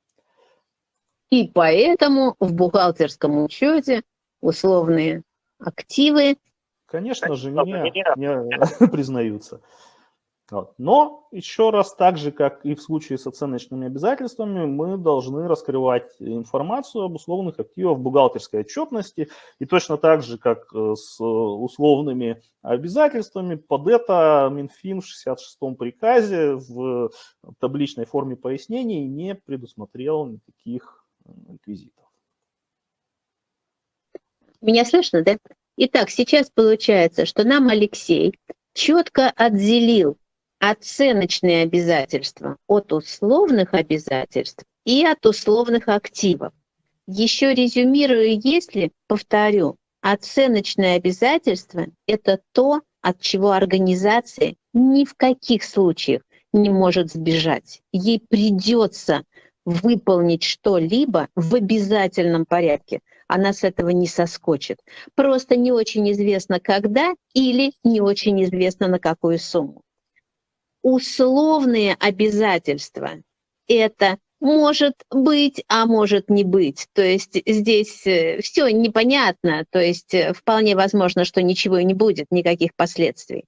И поэтому в бухгалтерском учете условные активы Конечно же, не, не признаются. Вот. Но еще раз, так же, как и в случае с оценочными обязательствами, мы должны раскрывать информацию об условных активах бухгалтерской отчетности. И точно так же, как э, с условными обязательствами, под это Минфин в 66-м приказе в табличной форме пояснений не предусмотрел никаких э, реквизитов. Меня слышно, да? Итак, сейчас получается, что нам Алексей четко отделил оценочные обязательства от условных обязательств и от условных активов. Еще резюмирую, если, повторю, оценочные обязательства – это то, от чего организация ни в каких случаях не может сбежать. Ей придется выполнить что-либо в обязательном порядке. Она с этого не соскочит. Просто не очень известно, когда или не очень известно, на какую сумму условные обязательства. Это может быть, а может не быть. То есть здесь э, все непонятно, то есть э, вполне возможно, что ничего и не будет, никаких последствий.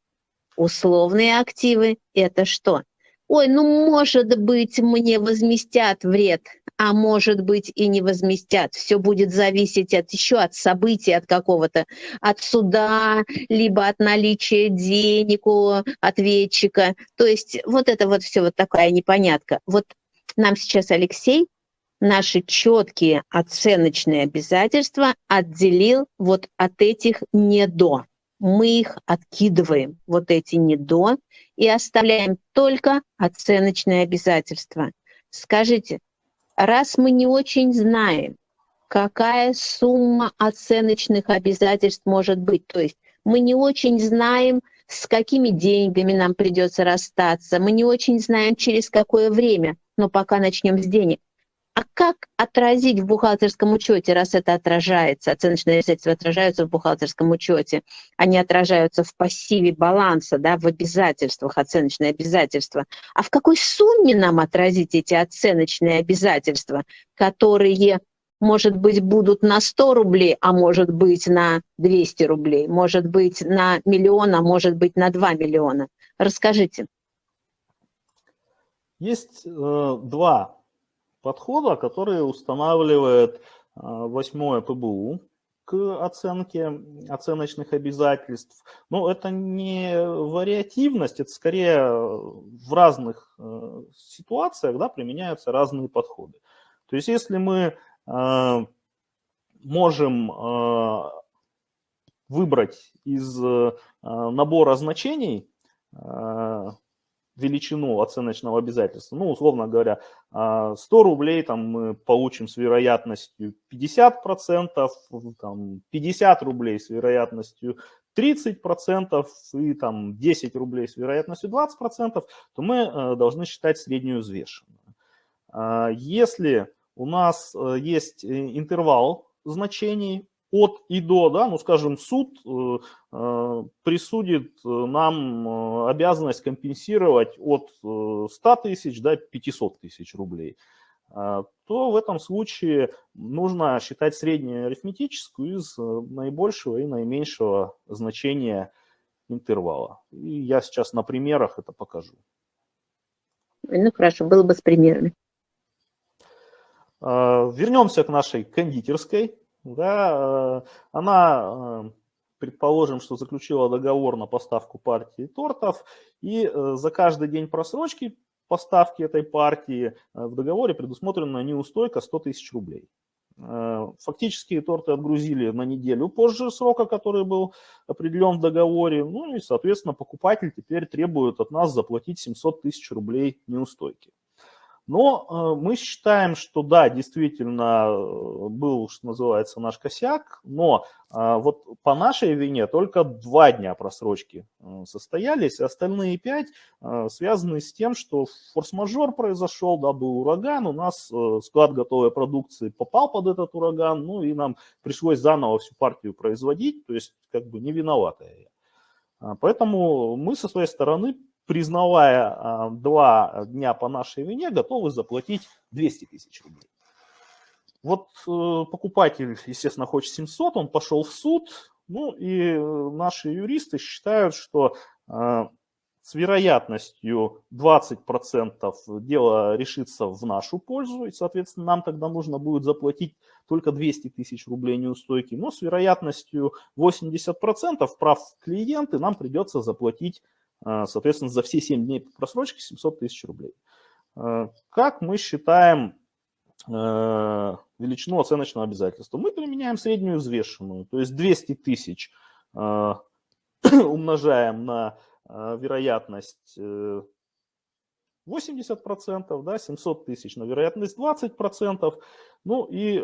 Условные активы – это что? Ой, ну может быть мне возместят вред, а может быть и не возместят. Все будет зависеть от еще от событий, от какого-то, от суда, либо от наличия денег у ответчика. То есть вот это вот все вот такая непонятка. Вот нам сейчас Алексей наши четкие оценочные обязательства отделил вот от этих не до. Мы их откидываем, вот эти не до, и оставляем только оценочные обязательства. Скажите, раз мы не очень знаем, какая сумма оценочных обязательств может быть, то есть мы не очень знаем, с какими деньгами нам придется расстаться, мы не очень знаем, через какое время, но пока начнем с денег. А как отразить в бухгалтерском учете, раз это отражается, оценочные обязательства отражаются в бухгалтерском учете, они отражаются в пассиве баланса, да, в обязательствах, оценочные обязательства. А в какой сумме нам отразить эти оценочные обязательства, которые, может быть, будут на 100 рублей, а может быть на 200 рублей, может быть на миллион, а может быть на 2 миллиона? Расскажите. Есть э, два подхода, который устанавливает а, восьмое ПБУ к оценке оценочных обязательств. Но это не вариативность, это скорее в разных э, ситуациях да, применяются разные подходы. То есть если мы э, можем э, выбрать из набора значений величину оценочного обязательства. Ну, условно говоря, 100 а, рублей там, мы получим с вероятностью 50%, там, 50 рублей с вероятностью 30% и там, 10 рублей с вероятностью 20%, то мы э, должны считать среднюю взвешенную. А, если у нас э, есть э, интервал значений от и до, да, ну, скажем, суд э, э присудит э, нам э, обязанность компенсировать от 100 тысяч до 500 тысяч рублей, то в этом случае нужно считать среднюю арифметическую из наибольшего и наименьшего значения интервала. И я сейчас на примерах это покажу. Ну хорошо, было бы с примерами. Вернемся к нашей кондитерской. Да, она, предположим, что заключила договор на поставку партии тортов, и за каждый день просрочки поставки этой партии в договоре предусмотрена неустойка 100 тысяч рублей. Э, фактически торты отгрузили на неделю позже срока, который был определен в договоре. Ну и, соответственно, покупатель теперь требует от нас заплатить 700 тысяч рублей неустойки. Но э, мы считаем, что да, действительно э, был, что называется, наш косяк, но э, вот по нашей вине только два дня просрочки состоялись, остальные пять связаны с тем, что форс-мажор произошел, да, был ураган, у нас склад готовой продукции попал под этот ураган, ну и нам пришлось заново всю партию производить, то есть как бы не виноватая. Поэтому мы со своей стороны признавая а, два дня по нашей вине, готовы заплатить 200 тысяч рублей. Вот э, покупатель, естественно, хочет 700, он пошел в суд, ну и э, наши юристы считают, что э, с вероятностью 20% дело решится в нашу пользу, и, соответственно, нам тогда нужно будет заплатить только 200 тысяч рублей неустойки, но с вероятностью 80% прав клиенты нам придется заплатить соответственно, за все 7 дней просрочки 700 тысяч рублей. А, как мы считаем а, величину оценочного обязательства? Мы применяем среднюю взвешенную, то есть 200 тысяч умножаем на вероятность 80%, э, да, 700 тысяч на вероятность 20%, ну и,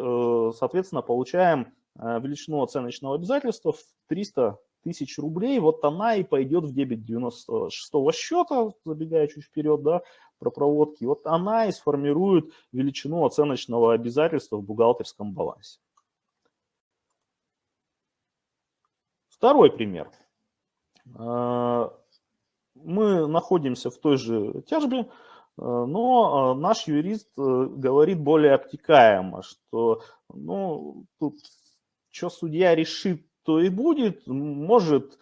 соответственно, получаем величину оценочного обязательства в 300 тысяч рублей, вот она и пойдет в дебет 96 счета, забегая чуть вперед, да, про проводки, вот она и сформирует величину оценочного обязательства в бухгалтерском балансе. Второй пример. А, мы находимся в той же тяжбе, а, но а, наш юрист э, говорит более обтекаемо, что ну, тут что судья решит, то и будет. Может,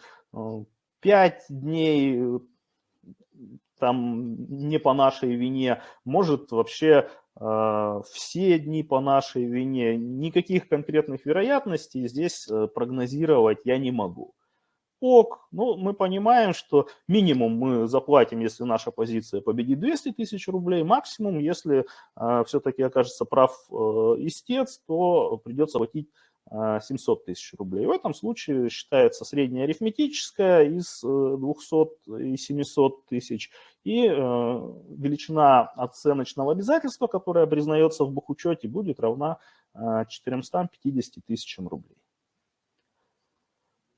5 э, дней э, там не по нашей вине, может вообще э, все дни по нашей вине. Никаких конкретных вероятностей здесь прогнозировать я не могу. Ок, ну мы понимаем, что минимум мы заплатим, если наша позиция победит 200 тысяч рублей, максимум, если э, все-таки окажется прав э, истец, то придется платить 700 а, тысяч рублей. В этом случае считается средняя арифметическая из 200 э, и 700 тысяч и э, величина оценочного обязательства, которая признается в бухучете, будет равна 450 э, тысячам рублей.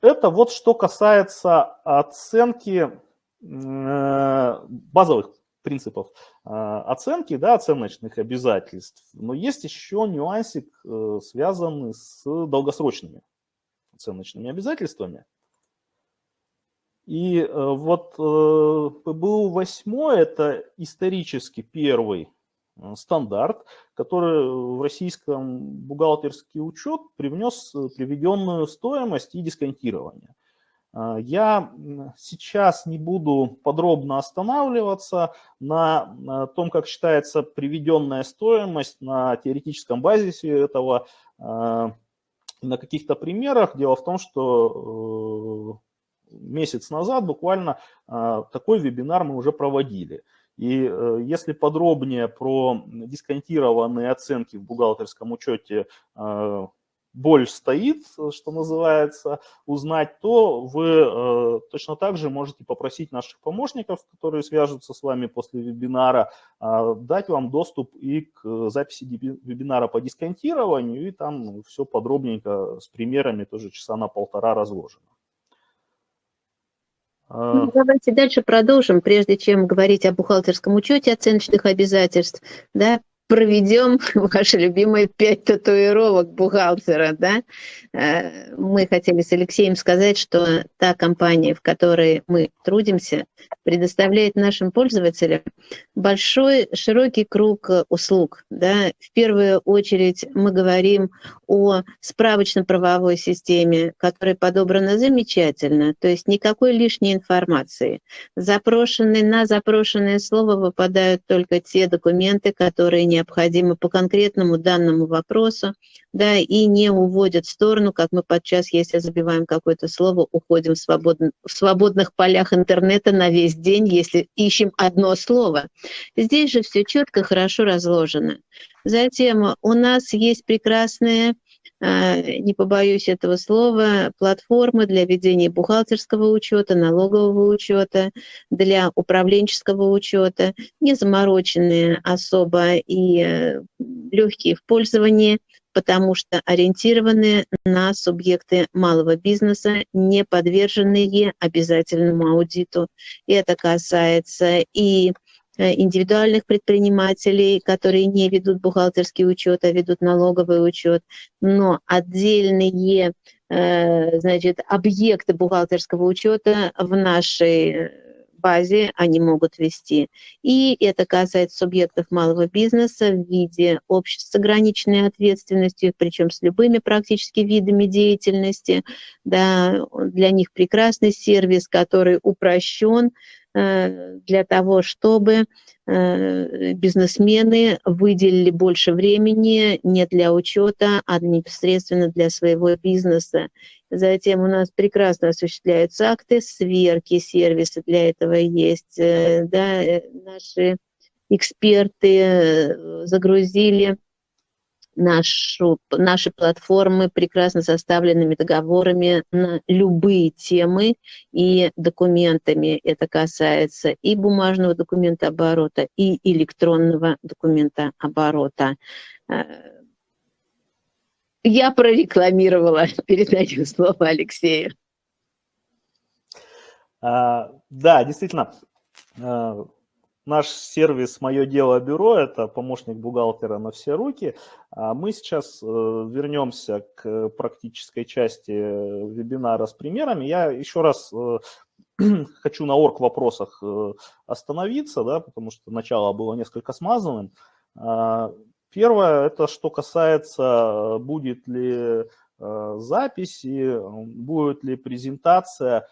Это вот что касается оценки базовых принципов а, оценки, да, оценочных обязательств. Но есть еще нюансик, э, связанный с долгосрочными оценочными обязательствами. И э, вот э, ПБУ 8 это исторически первый стандарт, который в российском бухгалтерский учет привнес приведенную стоимость и дисконтирование. А, я сейчас не буду подробно останавливаться на том, как считается приведенная стоимость на теоретическом базисе этого, а, на каких-то примерах. Дело в том, что э, месяц назад буквально такой вебинар мы уже проводили. И э, если подробнее про дисконтированные оценки в бухгалтерском учете боль стоит, что называется, узнать, то вы э, точно так же можете попросить наших помощников, которые свяжутся с вами после вебинара, э, дать вам доступ и к записи вебинара по дисконтированию, и там все подробненько с примерами, тоже часа на полтора разложено. Ну, давайте дальше продолжим, прежде чем говорить о бухгалтерском учете оценочных обязательств. Да, проведем ваши любимые пять татуировок бухгалтера, да? Э, мы хотели с Алексеем сказать, что та компания, в которой мы трудимся, предоставляет нашим пользователям большой, широкий круг услуг. Да? В первую очередь мы говорим о справочно-правовой системе, которая подобрана замечательно, то есть никакой лишней информации. Запрошенные на запрошенное слово выпадают только те документы, которые не необходимы по конкретному данному вопросу, да, и не уводят в сторону, как мы подчас, если забиваем какое-то слово, уходим в, свободн... в свободных полях интернета на весь день, если ищем одно слово. Здесь же все четко, хорошо разложено. Затем у нас есть прекрасные а, не побоюсь этого слова, платформы для ведения бухгалтерского учета, налогового учета, для управленческого учета, не замороченные особо и э, легкие в пользовании, потому что ориентированы на субъекты малого бизнеса, не подверженные обязательному аудиту. И это касается и индивидуальных предпринимателей, которые не ведут бухгалтерский учет, а ведут налоговый учет, но отдельные э, значит, объекты бухгалтерского учета в нашей базе они могут вести. И это касается субъектов малого бизнеса в виде обществ с ограниченной ответственностью, причем с любыми практически видами деятельности. Да, для них прекрасный сервис, который упрощен, Э, для того, чтобы э, бизнесмены выделили больше времени не для учета, а непосредственно для своего бизнеса. Затем у нас прекрасно осуществляются акты сверки, сервисы для этого есть. Э, да, наши эксперты загрузили нашу, наши платформы прекрасно составленными договорами на любые темы и документами. Это касается и бумажного документа оборота, и электронного документа оборота. Э, я прорекламировала, передаю слово Алексею. А, да, действительно, э, Наш сервис «Мое дело бюро» – это помощник бухгалтера на все руки. А мы сейчас э, вернемся к практической части вебинара с примерами. Я еще раз э, хочу на орг вопросах э, остановиться, да, потому что начало было несколько смазанным. А, первое – это что касается, будет ли записи, будет ли презентация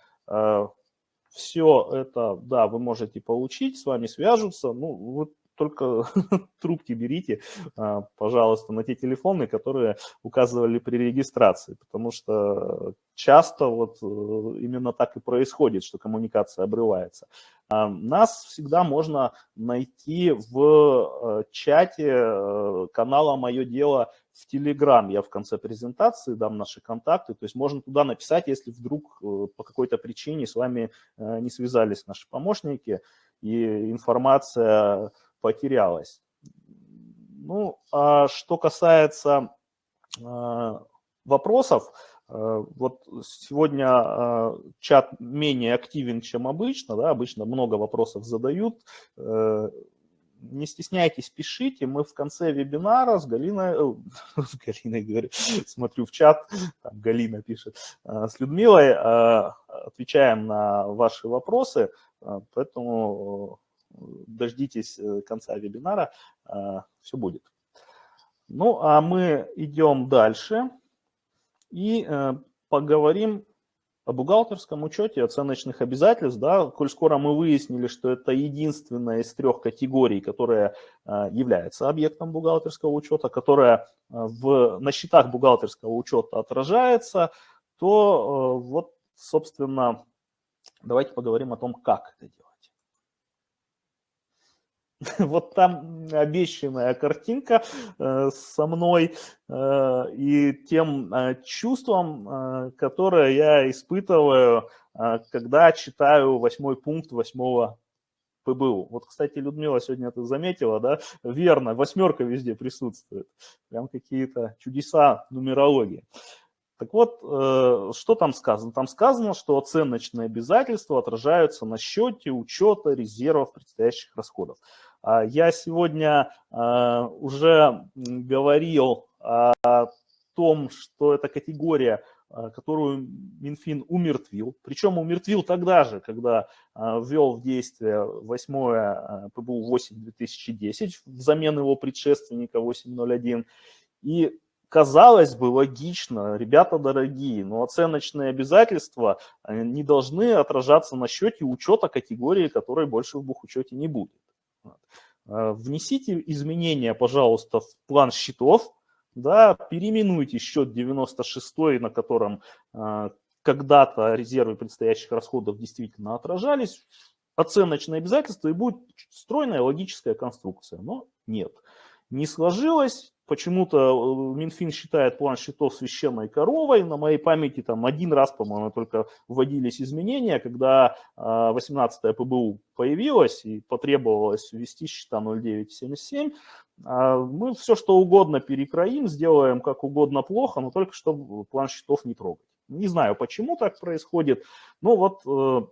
все это, да, вы можете получить, с вами свяжутся. Ну, вот только трубки берите, а, пожалуйста, на те телефоны, которые указывали при регистрации, потому что часто вот э, именно так и происходит, что коммуникация обрывается. А, нас всегда можно найти в э, чате э, канала «Мое дело» в Telegram. Я в конце презентации дам наши контакты, то есть можно туда написать, если вдруг по какой-то причине с вами не связались наши помощники, и информация потерялась. Ну, а что касается э, вопросов, э, вот сегодня э, чат менее активен, чем обычно, да, обычно много вопросов задают. Не стесняйтесь, пишите. Мы в конце вебинара с Галиной, с Галиной говорю, смотрю в чат, там Галина пишет, с Людмилой отвечаем на ваши вопросы, поэтому дождитесь э, конца вебинара, все будет. Ну, а мы идем дальше и э, поговорим о бухгалтерском учете оценочных обязательств. Да, коль скоро мы выяснили, что это единственная из трех категорий, которая э, является объектом бухгалтерского учета, которая в, на счетах бухгалтерского учета отражается, то вот, собственно, давайте поговорим о том, как это делать. вот там обещанная картинка э, со мной э, и тем э, чувством, которое я испытываю, когда читаю восьмой пункт восьмого ПБУ. Вот, кстати, Людмила сегодня это заметила, да? Верно, восьмерка везде присутствует. Прям какие-то чудеса нумерологии. Так вот, что там сказано? Там сказано, что оценочные обязательства отражаются на счете учета резервов предстоящих расходов. Я сегодня уже говорил о том, что эта категория а, которую Минфин умертвил. Причем умертвил тогда же, когда а, ввел в действие 8 а, ПБУ 8-2010 взамен его предшественника 8.01. И казалось бы, логично, ребята дорогие, но оценочные обязательства не должны отражаться на счете учета категории, которой больше в бухучете не будет. Внесите изменения, пожалуйста, в план счетов, да, переименуйте счет 96, на котором э, когда-то резервы предстоящих расходов действительно отражались, оценочное обязательство и будет стройная логическая конструкция. Но нет, не сложилось, Почему-то э, Минфин считает план счетов священной коровой. На моей памяти там один раз, по-моему, только вводились изменения, когда 18-я ПБУ появилась и потребовалось ввести счета 0977. А мы все что угодно перекроим, сделаем как угодно плохо, но только чтобы план счетов не трогать. Не знаю, почему так происходит, но вот э,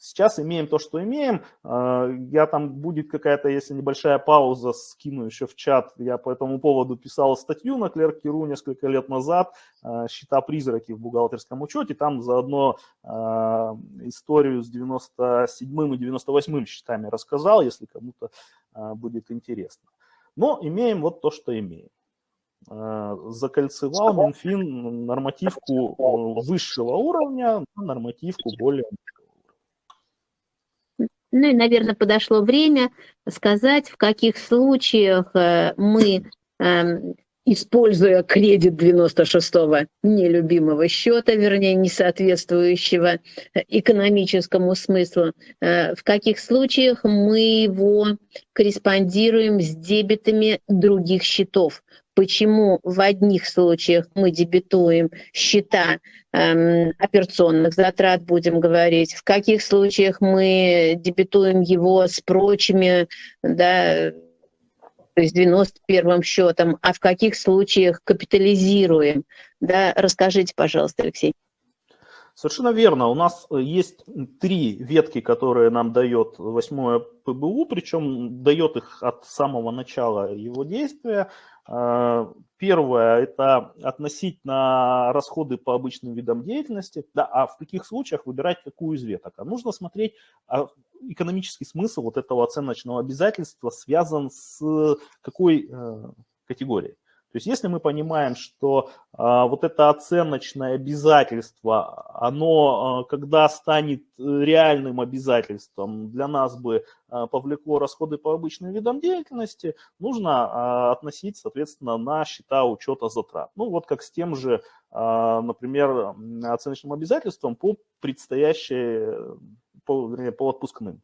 Сейчас имеем то, что имеем. А, я там будет какая-то, если небольшая пауза, скину еще в чат. Я по этому поводу писал статью на Клеркеру несколько лет назад. А, Счета-призраки в бухгалтерском учете. Там заодно а, историю с 97 и 98 счетами рассказал, если кому-то будет интересно. Но имеем вот то, что имеем закольцевал Минфин нормативку высшего уровня на нормативку более ну и, наверное, подошло время сказать, в каких случаях э, мы, эм, используя кредит 96-го нелюбимого счета, вернее, не соответствующего экономическому смыслу, э, в каких случаях мы его корреспондируем с дебетами других счетов? Почему в одних случаях мы дебетуем счета эм, операционных затрат, будем говорить, в каких случаях мы дебетуем его с прочими, да, то есть 91 счетом, а в каких случаях капитализируем. Да? Расскажите, пожалуйста, Алексей. Совершенно верно. У нас есть три ветки, которые нам дает 8 ПБУ, причем дает их от самого начала его действия. А, первое – это относительно расходы по обычным видам деятельности. Да, а в каких случаях выбирать какую из веток? А нужно смотреть, а экономический смысл вот этого оценочного обязательства связан с какой э, категорией. То есть если мы понимаем, что а, вот это оценочное обязательство, оно, а, когда станет э, реальным обязательством, для нас бы а, повлекло расходы по обычным видам деятельности, нужно а, относить, соответственно, на счета учета затрат. Ну вот как с тем же, а, например, оценочным обязательством по предстоящей, по, вернее, по отпускным.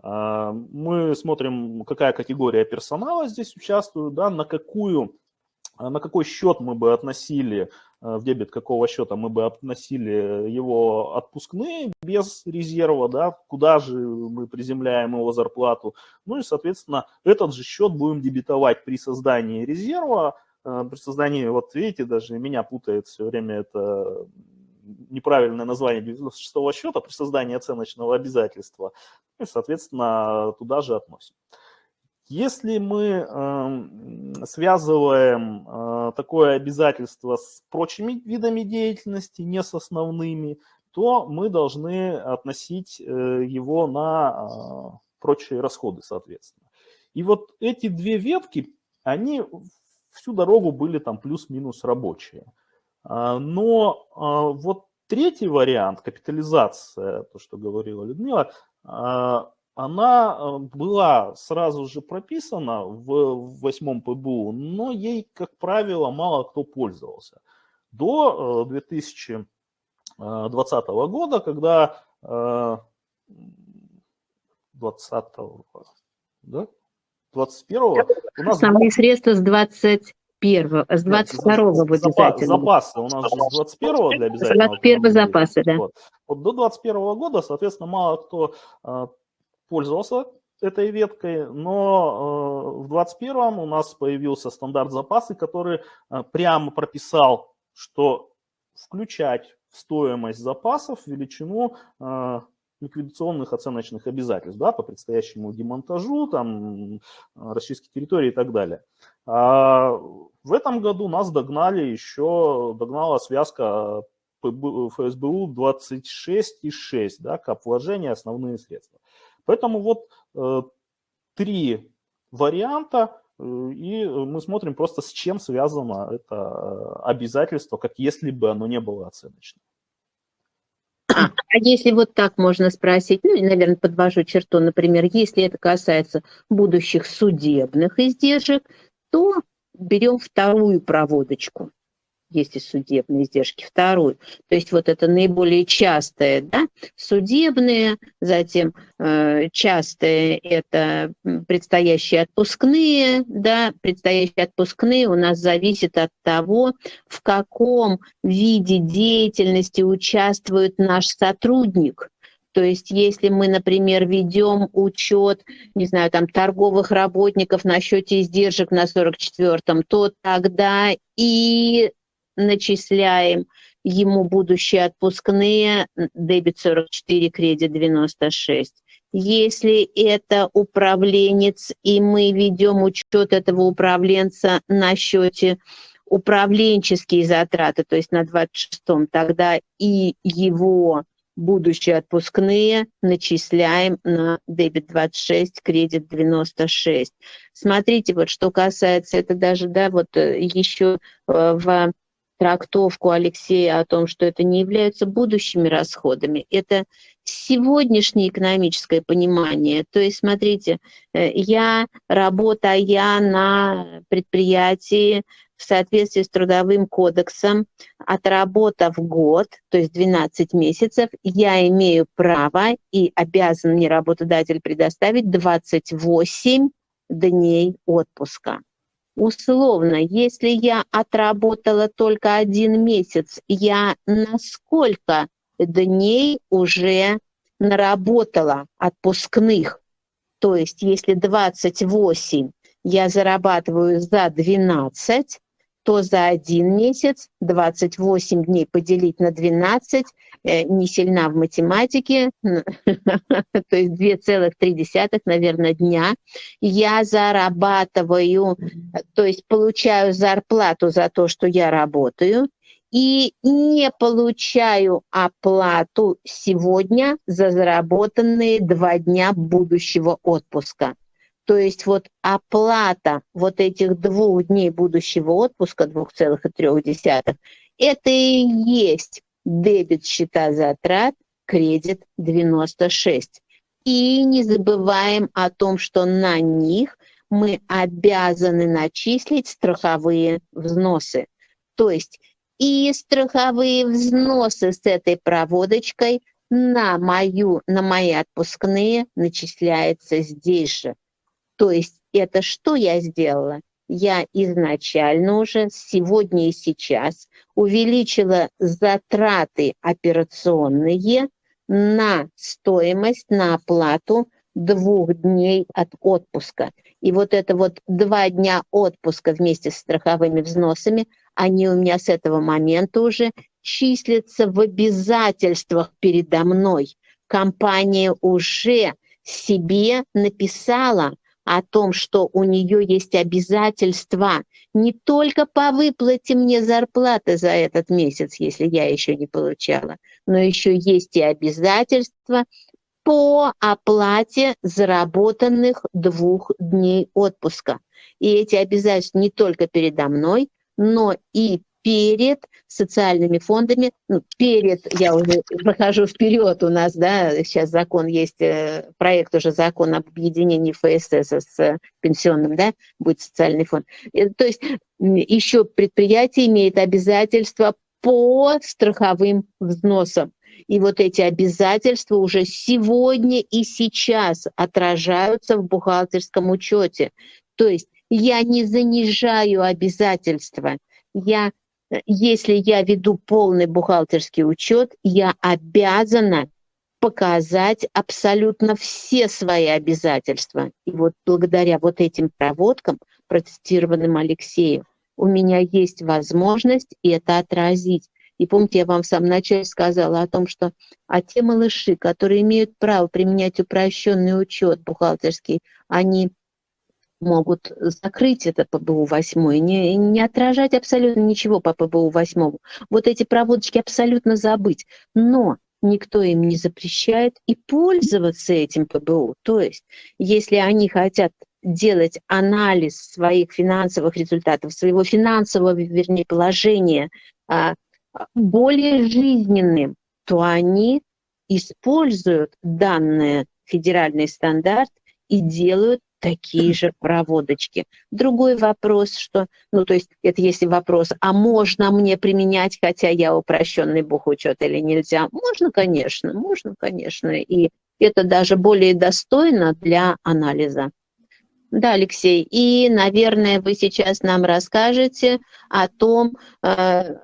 А, мы смотрим, какая категория персонала здесь участвует, да, на какую на какой счет мы бы относили, э, в дебет какого счета мы бы относили его отпускные без резерва, да, куда же мы приземляем его зарплату. Ну и, соответственно, этот же счет будем дебетовать при создании резерва, э, при создании, вот видите, даже меня путает все время это неправильное название 96 счета при создании оценочного обязательства, и, соответственно, туда же относим. Если мы э, связываем э, такое обязательство с прочими видами деятельности, не с основными, то мы должны относить э, его на э, прочие расходы, соответственно. И вот эти две ветки, они всю дорогу были там плюс-минус рабочие. А, но а, вот третий вариант, капитализация, то, что говорила Людмила, а, она э, была сразу же прописана в восьмом ПБУ, но ей, как правило, мало кто пользовался. До 2020 э, года, когда 20 э, да? 21 у нас... Основные средства с 21 с 22 -го обязательно. Запасы у нас же с 21 для обязательного. 21 запасы, да. Вот. вот до 21 года, соответственно, мало кто пользовался этой веткой, но э, в 2021 у нас появился стандарт запасы, который э, прямо прописал, что включать в стоимость запасов величину э, ликвидационных оценочных обязательств да, по предстоящему демонтажу, там, расчистке территории и так далее. А в этом году нас догнали еще, догнала связка ФСБУ 26,6, да, кап вложения, основные средства. Поэтому вот э, три варианта, э, и мы смотрим просто, с чем связано это э, обязательство, как если бы оно не было оценочным. А если вот так можно спросить, ну, наверное, подвожу черту, например, если это касается будущих судебных издержек, то берем вторую проводочку есть и судебные издержки, вторую. То есть вот это наиболее частое, да, судебные, затем э, частые это предстоящие отпускные, да, предстоящие отпускные у нас зависит от того, в каком виде деятельности участвует наш сотрудник. То есть если мы, например, ведем учет, не знаю, там торговых работников на счете издержек на 44-м, то тогда и начисляем ему будущие отпускные, дебет 44, кредит 96. Если это управленец, и мы ведем учет этого управленца на счете управленческие затраты, то есть на 26-м, тогда и его будущие отпускные начисляем на дебет 26, кредит 96. Смотрите, вот что касается, это даже, да, вот э, еще э, в трактовку Алексея о том, что это не являются будущими расходами. Это сегодняшнее экономическое понимание. То есть, смотрите, э, я, работая на предприятии в соответствии с Трудовым кодексом, отработав год, то есть 12 месяцев, я имею право и обязан мне работодатель предоставить 28 дней отпуска. Условно, если я отработала только один месяц, я на сколько дней уже наработала отпускных? То есть если 28 я зарабатываю за 12, то за один месяц 28 дней поделить на 12, э, не сильна в математике, то есть 2,3, наверное, дня, я зарабатываю, то есть получаю зарплату за то, что я работаю, и не получаю оплату сегодня за заработанные два дня будущего отпуска. То есть вот оплата вот этих двух дней будущего отпуска, 2,3, это и есть дебет счета затрат, кредит 96. И не забываем о том, что на них мы обязаны начислить страховые взносы. То есть и страховые взносы с этой проводочкой на, мою, на мои отпускные начисляются здесь же. То есть это что я сделала? Я изначально уже сегодня и сейчас увеличила затраты операционные на стоимость, на оплату двух дней от отпуска. И вот это вот два дня отпуска вместе с страховыми взносами, они у меня с этого момента уже числятся в обязательствах передо мной. Компания уже себе написала – о том, что у нее есть обязательства не только по выплате мне зарплаты за этот месяц, если я еще не получала, но еще есть и обязательства по оплате заработанных двух дней отпуска. И эти обязательства не только передо мной, но и перед социальными фондами, ну, перед, я уже прохожу вперед у нас, да, сейчас закон есть, э, проект уже закон об объединении ФСС с пенсионным, да, будет социальный фонд. Э, то есть еще предприятие имеет обязательства по страховым взносам. И вот эти обязательства уже сегодня и сейчас отражаются в бухгалтерском учете. То есть я не занижаю обязательства, я если я веду полный бухгалтерский учет, я обязана показать абсолютно все свои обязательства. И вот благодаря вот этим проводкам, протестированным Алексеем, у меня есть возможность это отразить. И помните, я вам в самом начале сказала о том, что а те малыши, которые имеют право применять упрощенный учет бухгалтерский, они могут закрыть это ПБУ 8, не, не отражать абсолютно ничего по ПБУ 8. Вот эти проводочки абсолютно забыть. Но никто им не запрещает и пользоваться этим ПБУ. То есть, если они хотят делать анализ своих финансовых результатов, своего финансового, вернее, положения а, более жизненным, то они используют данный федеральный стандарт и делают такие же проводочки. Другой вопрос, что, ну, то есть это если вопрос, а можно мне применять, хотя я упрощенный бухучет или нельзя? Можно, конечно, можно, конечно, и это даже более достойно для анализа. Да, Алексей, и, наверное, вы сейчас нам расскажете о том, э,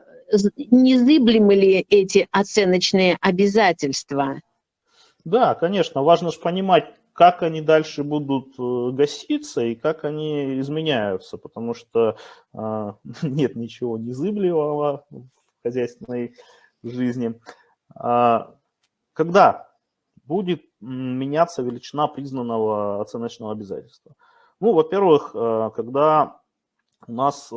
незыблемы ли эти оценочные обязательства. Да, конечно, важно же понимать, как они дальше будут э, гаситься и как они изменяются, потому что э, нет ничего незыблемого в хозяйственной жизни. А, когда будет меняться величина признанного оценочного обязательства? Ну, во-первых, э, когда у нас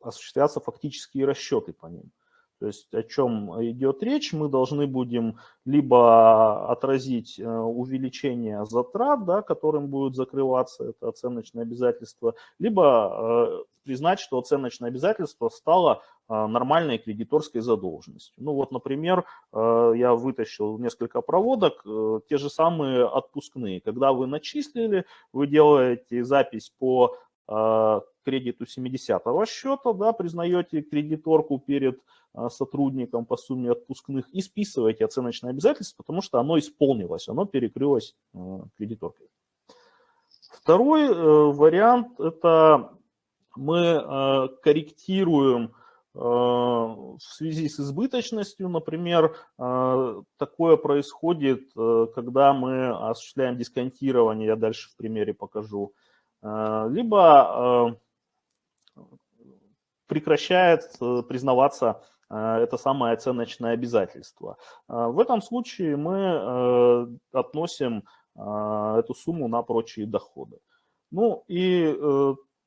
осуществятся фактические расчеты по ним. То есть о чем идет речь, мы должны будем либо отразить э, увеличение затрат, да, которым будет закрываться это оценочное обязательство, либо э, признать, что оценочное обязательство стало э, нормальной кредиторской задолженностью. Ну вот, например, я вытащил несколько проводок, те же самые отпускные. Когда вы начислили, вы делаете запись по кредиту 70-го счета, да, признаете кредиторку перед а, сотрудникам по сумме отпускных и списываете оценочное обязательство, потому что оно исполнилось, оно перекрылось а, кредиторкой. Второй э, вариант – это мы э, корректируем э, в связи с избыточностью, например, такое происходит, когда мы осуществляем дисконтирование, я дальше в примере покажу, либо прекращает э, признаваться э, это самое оценочное обязательство. Э, в этом случае мы относим эту сумму на прочие доходы. Ну и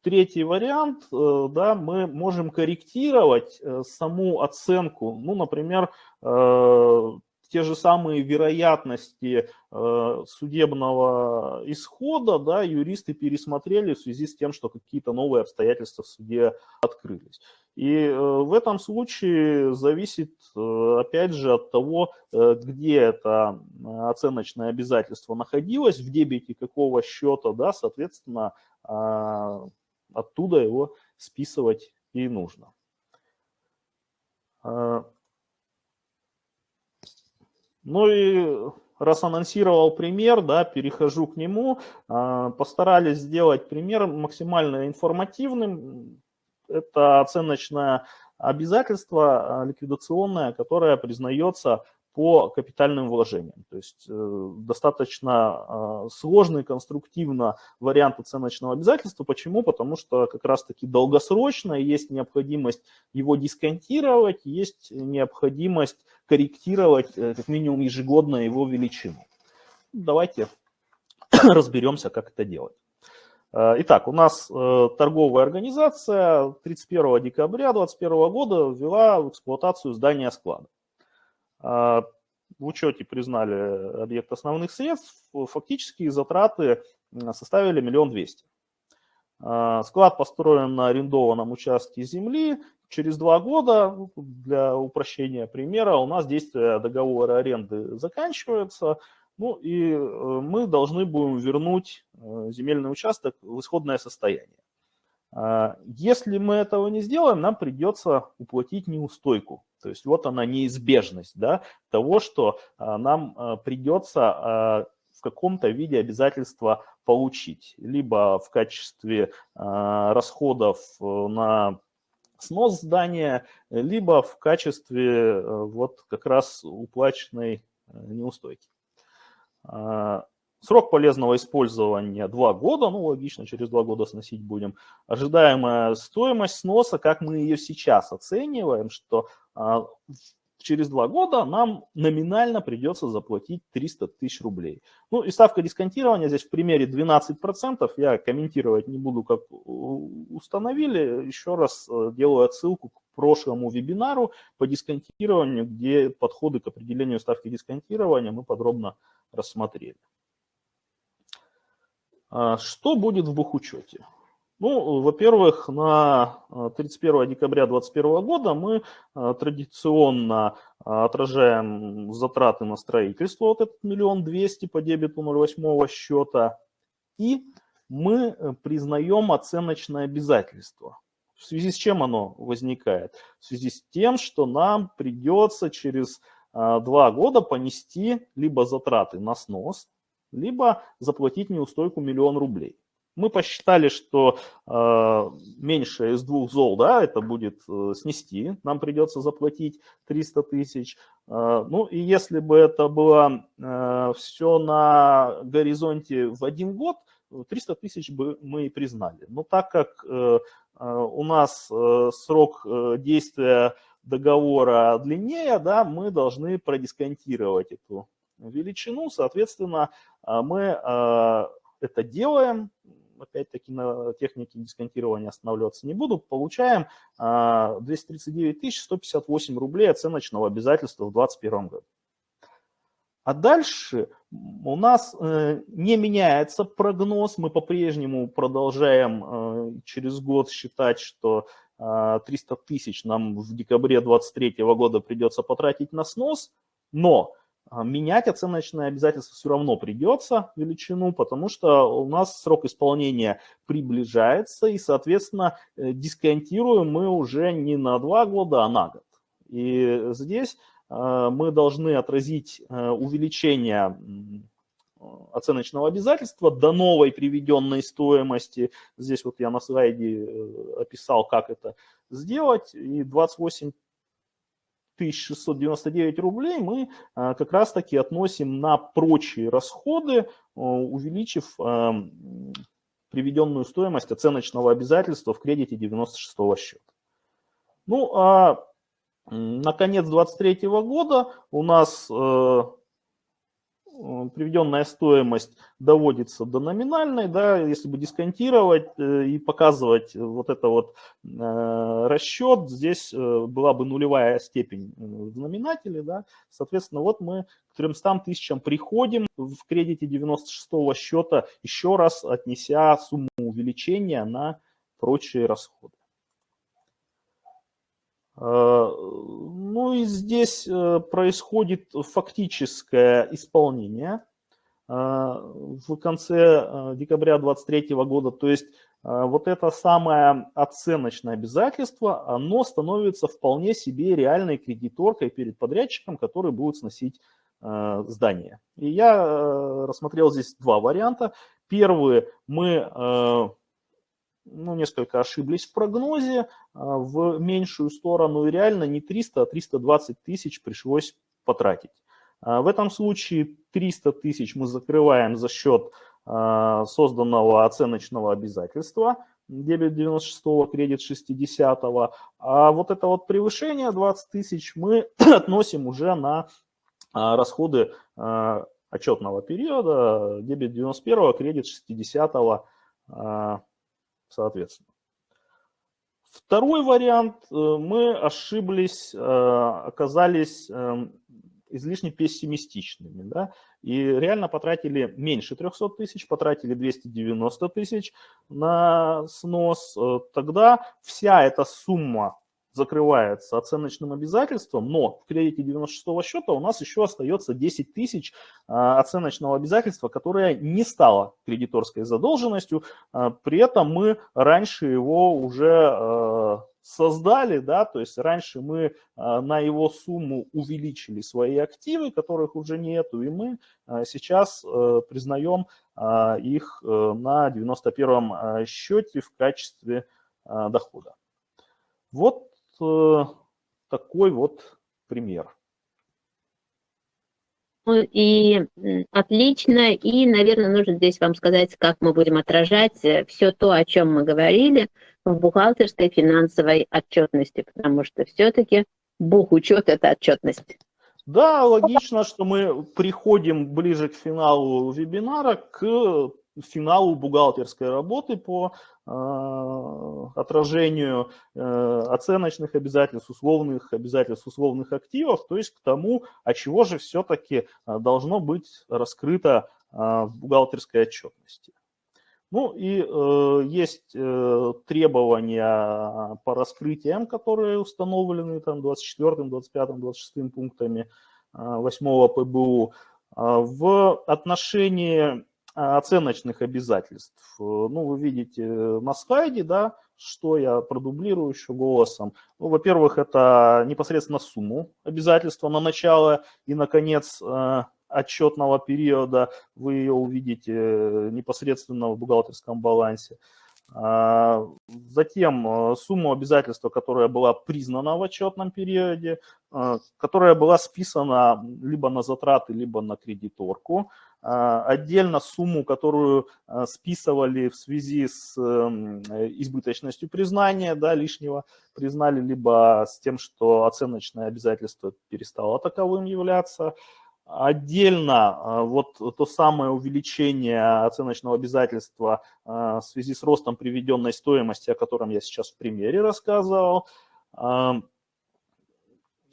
третий вариант, да, мы можем корректировать саму оценку, ну, например, те же самые вероятности э, судебного исхода, да, юристы пересмотрели в связи с тем, что какие-то новые обстоятельства в суде открылись. И э, в этом случае зависит, э, опять же, от того, где это оценочное обязательство находилось, в дебете какого счета, да, соответственно, оттуда его списывать и нужно. Ну и раз анонсировал пример, да, перехожу к нему. А, постарались сделать пример максимально информативным. Это оценочное обязательство а, ликвидационное, которое признается по капитальным вложениям. То есть э, достаточно э, сложный конструктивно вариант оценочного обязательства. Почему? Потому что как раз-таки долгосрочно есть необходимость его дисконтировать, есть необходимость корректировать э, как минимум ежегодно его величину. Давайте разберемся, как это делать. Итак, у нас торговая организация 31 декабря 2021 года ввела в эксплуатацию здание склада. А, в учете признали объект основных средств, фактически затраты составили миллион двести. А, склад построен на арендованном участке земли. Через два года, ну, для упрощения примера, у нас действие договора аренды заканчивается. Ну и э, мы должны будем вернуть э, земельный участок в исходное состояние. А, если мы этого не сделаем, нам придется уплатить неустойку. То есть вот она неизбежность да, того, что а, нам а, придется в каком-то виде обязательства получить. Либо в качестве расходов э, на снос здания, либо в качестве э, вот как раз уплаченной э, неустойки. Срок полезного использования 2 года, ну логично, через 2 года сносить будем. Ожидаемая стоимость сноса, как мы ее сейчас оцениваем, что а, через 2 года нам номинально придется заплатить 300 тысяч рублей. Ну и ставка дисконтирования здесь в примере 12%, я комментировать не буду, как установили. Еще раз э, делаю отсылку к прошлому вебинару по дисконтированию, где подходы к определению ставки дисконтирования мы подробно рассмотрели. А что будет в бухучете? Ну, во-первых, на 31 а, декабря 2021 года мы а, традиционно отражаем затраты на строительство, вот этот миллион двести по дебету 08 счета, и мы э, признаем оценочное обязательство. В связи с чем оно возникает? В связи с тем, что нам придется через два года понести либо затраты на снос, либо заплатить неустойку миллион рублей. Мы посчитали, что э, меньше из двух зол, да, это будет э, снести, нам придется заплатить 300 тысяч. Э, ну и если бы это было э, все на горизонте в один год, 300 тысяч бы мы и признали. Но так как э, э, у нас э, срок э, действия договора длиннее, да, мы должны продисконтировать эту величину, соответственно, мы а, это делаем, опять-таки на технике дисконтирования останавливаться не буду, получаем 239 а, 158 рублей оценочного обязательства в 2021 году. А дальше у нас э, не меняется прогноз, мы по-прежнему продолжаем э, через год считать, что 300 тысяч нам в декабре 2023 года придется потратить на снос, но а, менять оценочное обязательство все равно придется величину, потому что у нас срок исполнения приближается, и, соответственно, э, дисконтируем мы уже не на два года, а на год. И здесь э, мы должны отразить э, увеличение оценочного обязательства до новой приведенной стоимости. Здесь вот я на слайде описал, как это сделать. И 28 1699 рублей мы а, как раз-таки относим на прочие расходы, а, увеличив а, приведенную стоимость оценочного обязательства в кредите 96 счета. Ну а на конец 2023 года у нас Э, приведенная стоимость доводится до номинальной, да, если бы дисконтировать э, и показывать вот это вот э, расчет, здесь была бы нулевая степень в знаменателе, да, соответственно, вот мы к 300 тысячам приходим в кредите 96 счета, еще раз отнеся сумму увеличения на прочие расходы. Э, ну и здесь э, происходит фактическое исполнение э, в конце декабря 2023 года. То есть вот это самое оценочное обязательство, оно становится вполне себе реальной кредиторкой перед подрядчиком, который будет сносить здание. И я рассмотрел здесь два варианта. Первый, мы ну, несколько ошиблись в прогнозе а, в меньшую сторону, и реально не 300, а 320 тысяч пришлось потратить. А, в этом случае 300 тысяч мы закрываем за счет а, созданного оценочного обязательства, дебет 96 кредит 60 а вот это вот превышение 20 тысяч мы относим уже на расходы отчетного периода, дебет 91 кредит 60 соответственно. Второй вариант, э, мы ошиблись, э, оказались эм, излишне пессимистичными. Да? И реально потратили меньше 300 тысяч, потратили 290 тысяч на снос. Э, тогда вся эта сумма закрывается оценочным обязательством, но в кредите 96 счета у нас еще остается 10 тысяч а, оценочного обязательства, которое не стало кредиторской задолженностью. А, при этом мы раньше его уже а, создали, да, то есть раньше мы на его сумму увеличили свои активы, которых уже нету, и мы сейчас признаем их на 91 счете в качестве дохода. Вот такой вот пример. и отлично, и, наверное, нужно здесь вам сказать, как мы будем отражать э, все то, о чем мы говорили в бухгалтерской финансовой отчетности, потому что все-таки бухучет – это отчетность. Да, логично, что мы приходим ближе к финалу вебинара, к финалу бухгалтерской работы по э, отражению э, оценочных обязательств, условных обязательств, условных активов, то есть к тому, от чего же все-таки э, должно быть раскрыто э, в бухгалтерской отчетности. Ну и э, есть э, требования по раскрытиям, которые установлены там 24, 25, 26 пунктами э, 8 ПБУ. В отношении оценочных обязательств, ну, вы видите на слайде, да, что я продублирую еще голосом. Ну, во-первых, это непосредственно сумму обязательства на начало и на конец э, отчетного периода, вы ее увидите э, непосредственно в бухгалтерском балансе. А, затем э, сумму обязательства, которая была признана в отчетном периоде, э, которая была списана либо на затраты, либо на кредиторку. А, отдельно сумму, которую списывали в связи с эм, избыточностью признания, да, лишнего признали, либо с тем, что оценочное обязательство перестало таковым являться. Отдельно а, вот то самое увеличение оценочного обязательства а, в связи с ростом приведенной стоимости, о котором я сейчас в примере рассказывал. А,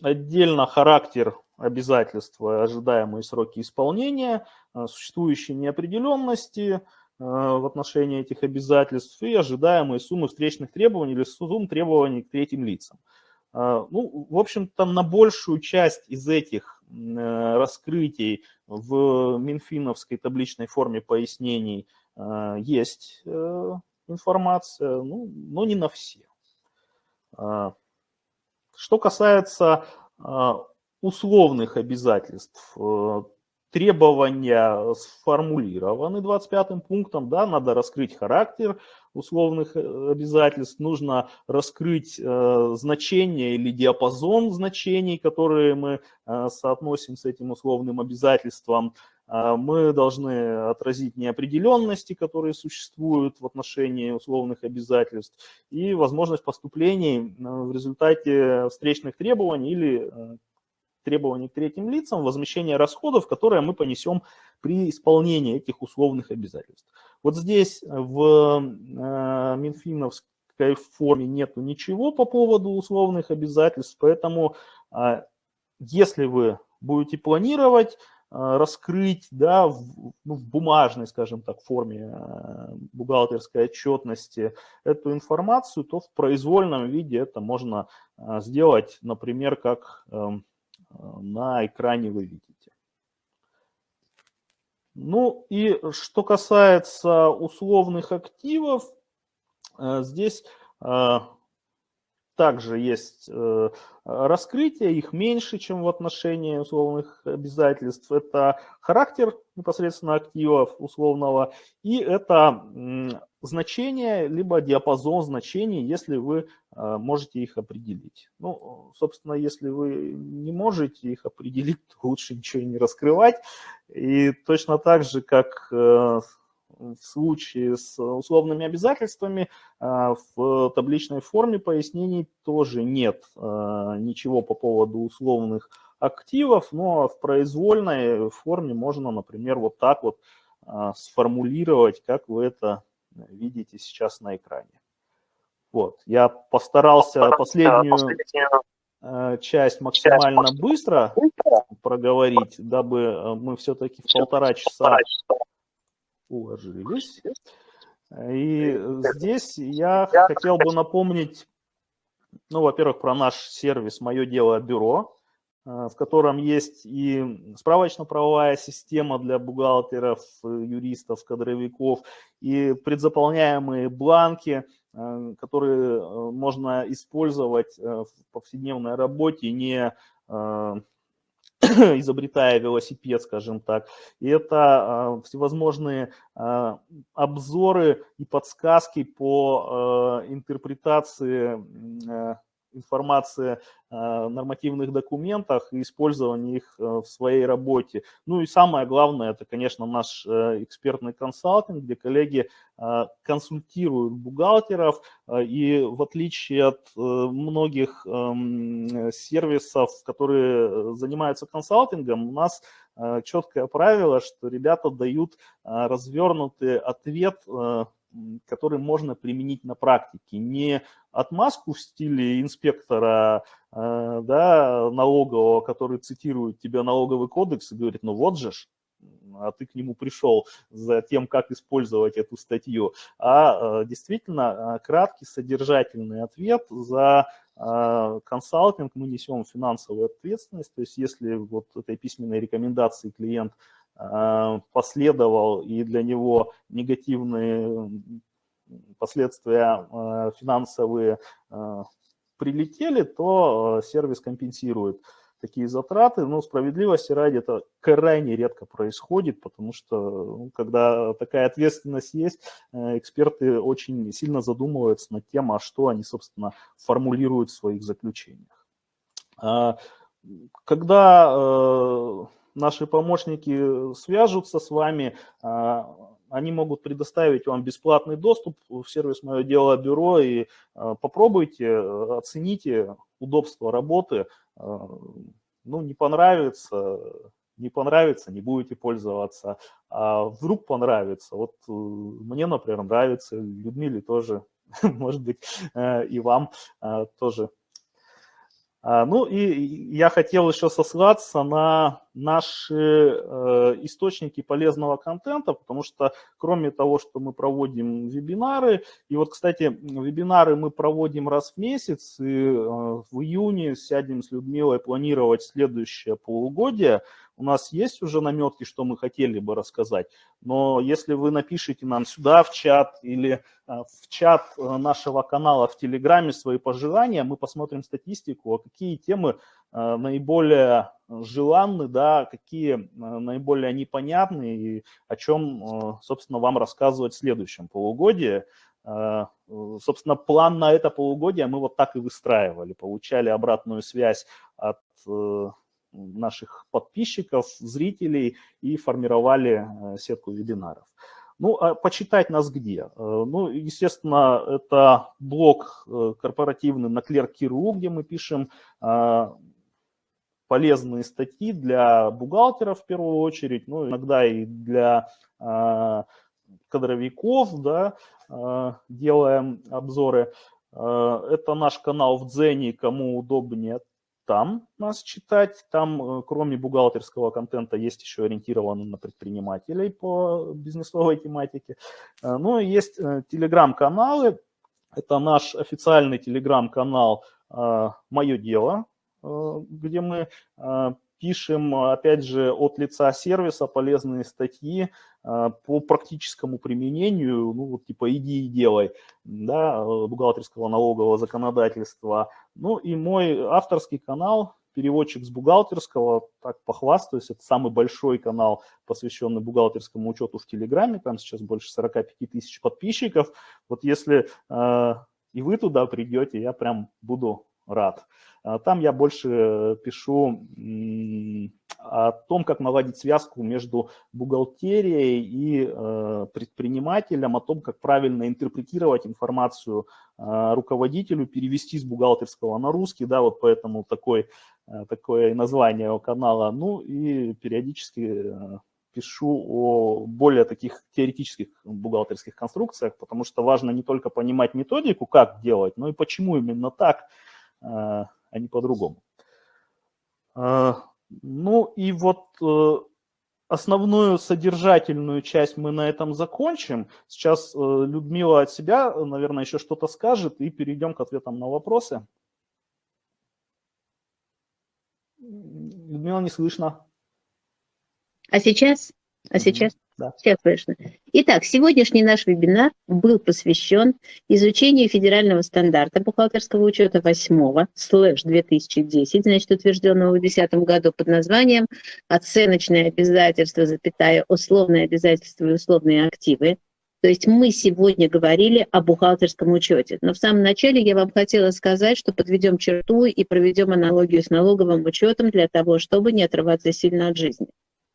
отдельно характер обязательства, ожидаемые сроки исполнения, существующие неопределенности в отношении этих обязательств и ожидаемые суммы встречных требований или сумм требований к третьим лицам. Ну, в общем-то, на большую часть из этих Э, раскрытий в Минфиновской табличной форме пояснений э, есть э, информация, ну, но не на все. Что касается условных обязательств, требования сформулированы 25 пунктом, да, надо раскрыть характер условных э, обязательств, нужно раскрыть э, значение или диапазон значений, которые мы э, соотносим с этим условным обязательством. Э, мы должны отразить неопределенности, которые существуют в отношении условных обязательств, и возможность поступлений в результате встречных требований или требований к третьим лицам, возмещение расходов, которые мы понесем при исполнении этих условных обязательств. Вот здесь в э, Минфиновской форме нету ничего по поводу условных обязательств, поэтому э, если вы будете планировать э, раскрыть да, в, ну, в бумажной, скажем так, форме бухгалтерской отчетности эту информацию, то в произвольном виде это можно сделать, например, как эм, на экране вы видите. Ну и что касается условных активов, э, здесь э, также есть э, раскрытие, их меньше, чем в отношении условных обязательств. Это характер непосредственно активов условного и это значение, либо диапазон значений, если вы э, можете их определить. Ну, собственно, если вы не можете их определить, то лучше ничего не раскрывать. И точно так же, как э, в случае с условными обязательствами э, в табличной форме пояснений тоже нет ничего по поводу условных активов, но в произвольной форме можно, например, вот так вот сформулировать, как вы это видите сейчас на экране. Вот, я постарался последнюю э, часть максимально быстро проговорить, дабы э, мы все-таки в полтора часа уложились. И здесь я хотел бы напомнить, ну, во-первых, про наш сервис «Мое дело бюро», в котором есть и справочно-правовая система для бухгалтеров, э, юристов, кадровиков, и предзаполняемые бланки, э, которые можно использовать в повседневной работе, не изобретая велосипед, скажем так. И это всевозможные обзоры и подсказки по интерпретации информации о нормативных документах и использовании их в своей работе. Ну и самое главное, это, конечно, наш экспертный консалтинг, где коллеги консультируют бухгалтеров, и в отличие от многих эм, сервисов, которые занимаются консалтингом, у нас четкое правило, что ребята дают развернутый ответ который можно применить на практике. Не отмазку в стиле инспектора э, да, налогового, который цитирует тебя налоговый кодекс и говорит, ну вот же ж, а ты к нему пришел за тем, как использовать эту статью, а э, действительно э, краткий содержательный ответ за консалтинг мы несем финансовую ответственность, то есть если вот этой письменной рекомендации клиент последовал, и для него негативные последствия э, финансовые э, прилетели, то сервис компенсирует такие затраты. Но справедливости ради это крайне редко происходит, потому что ну, когда такая ответственность есть, эксперты очень сильно задумываются над тем, а что они, собственно, формулируют в своих заключениях. А, когда наши помощники свяжутся с вами, а, они могут предоставить вам бесплатный доступ в сервис «Мое дело бюро» и а, попробуйте, оцените удобство работы. А, ну, не понравится, не понравится, не будете пользоваться. А вдруг понравится. Вот э, мне, например, нравится, Людмиле тоже, может быть, э, и вам тоже ну и я хотел еще сослаться на наши э, источники полезного контента, потому что кроме того, что мы проводим вебинары, и вот, кстати, вебинары мы проводим раз в месяц, и э, в июне сядем с Людмилой планировать следующее полугодие, у нас есть уже наметки, что мы хотели бы рассказать, но если вы напишите нам сюда в чат или э, в чат нашего канала в Телеграме свои пожелания, мы посмотрим статистику, а какие темы наиболее желанны, да, какие наиболее непонятны и о чем, собственно, вам рассказывать в следующем полугодии. Собственно, план на это полугодие мы вот так и выстраивали, получали обратную связь от наших подписчиков, зрителей и формировали э, сетку вебинаров. Ну, а почитать нас где? Э, ну, естественно, это блог э, корпоративный на Clear.ru, где мы пишем полезные статьи для бухгалтеров в первую очередь, ну, иногда и для кадровиков, да, делаем обзоры. Это наш канал в Дзене, кому удобнее там нас читать. Там, э, кроме бухгалтерского контента, есть еще ориентированный на предпринимателей по бизнесовой тематике. Э, ну есть э, телеграм-каналы. Это наш официальный телеграм-канал «Мое дело», где мы пишем, опять же, от лица сервиса полезные статьи по практическому применению, ну, вот типа «иди и делай», да, бухгалтерского налогового законодательства, ну и мой авторский канал, переводчик с бухгалтерского, так похвастаюсь, это самый большой канал, посвященный бухгалтерскому учету в Телеграме, там сейчас больше 45 тысяч подписчиков. Вот если э, и вы туда придете, я прям буду рад. А там я больше пишу о том, как наладить связку между бухгалтерией и э, предпринимателем, о том, как правильно интерпретировать информацию э, руководителю, перевести с бухгалтерского на русский, да, вот поэтому такой, э, такое название у канала. Ну и периодически пишу о более таких теоретических бухгалтерских конструкциях, потому что важно не только понимать методику, как делать, но и почему именно так, а не по-другому. Ну и вот э, основную содержательную часть мы на этом закончим. Сейчас э, Людмила от себя, наверное, еще что-то скажет, и перейдем к ответам на вопросы. Людмила, не слышно. А сейчас? А сейчас? Да. Сейчас слышно. Итак, сегодняшний наш вебинар был посвящен изучению федерального стандарта бухгалтерского учета 8 слэш 2010, значит, утвержденного в 2010 году под названием «Оценочные обязательства, запятая, условные обязательства и условные активы». То есть мы сегодня говорили о бухгалтерском учете. Но в самом начале я вам хотела сказать, что подведем черту и проведем аналогию с налоговым учетом для того, чтобы не отрываться сильно от жизни.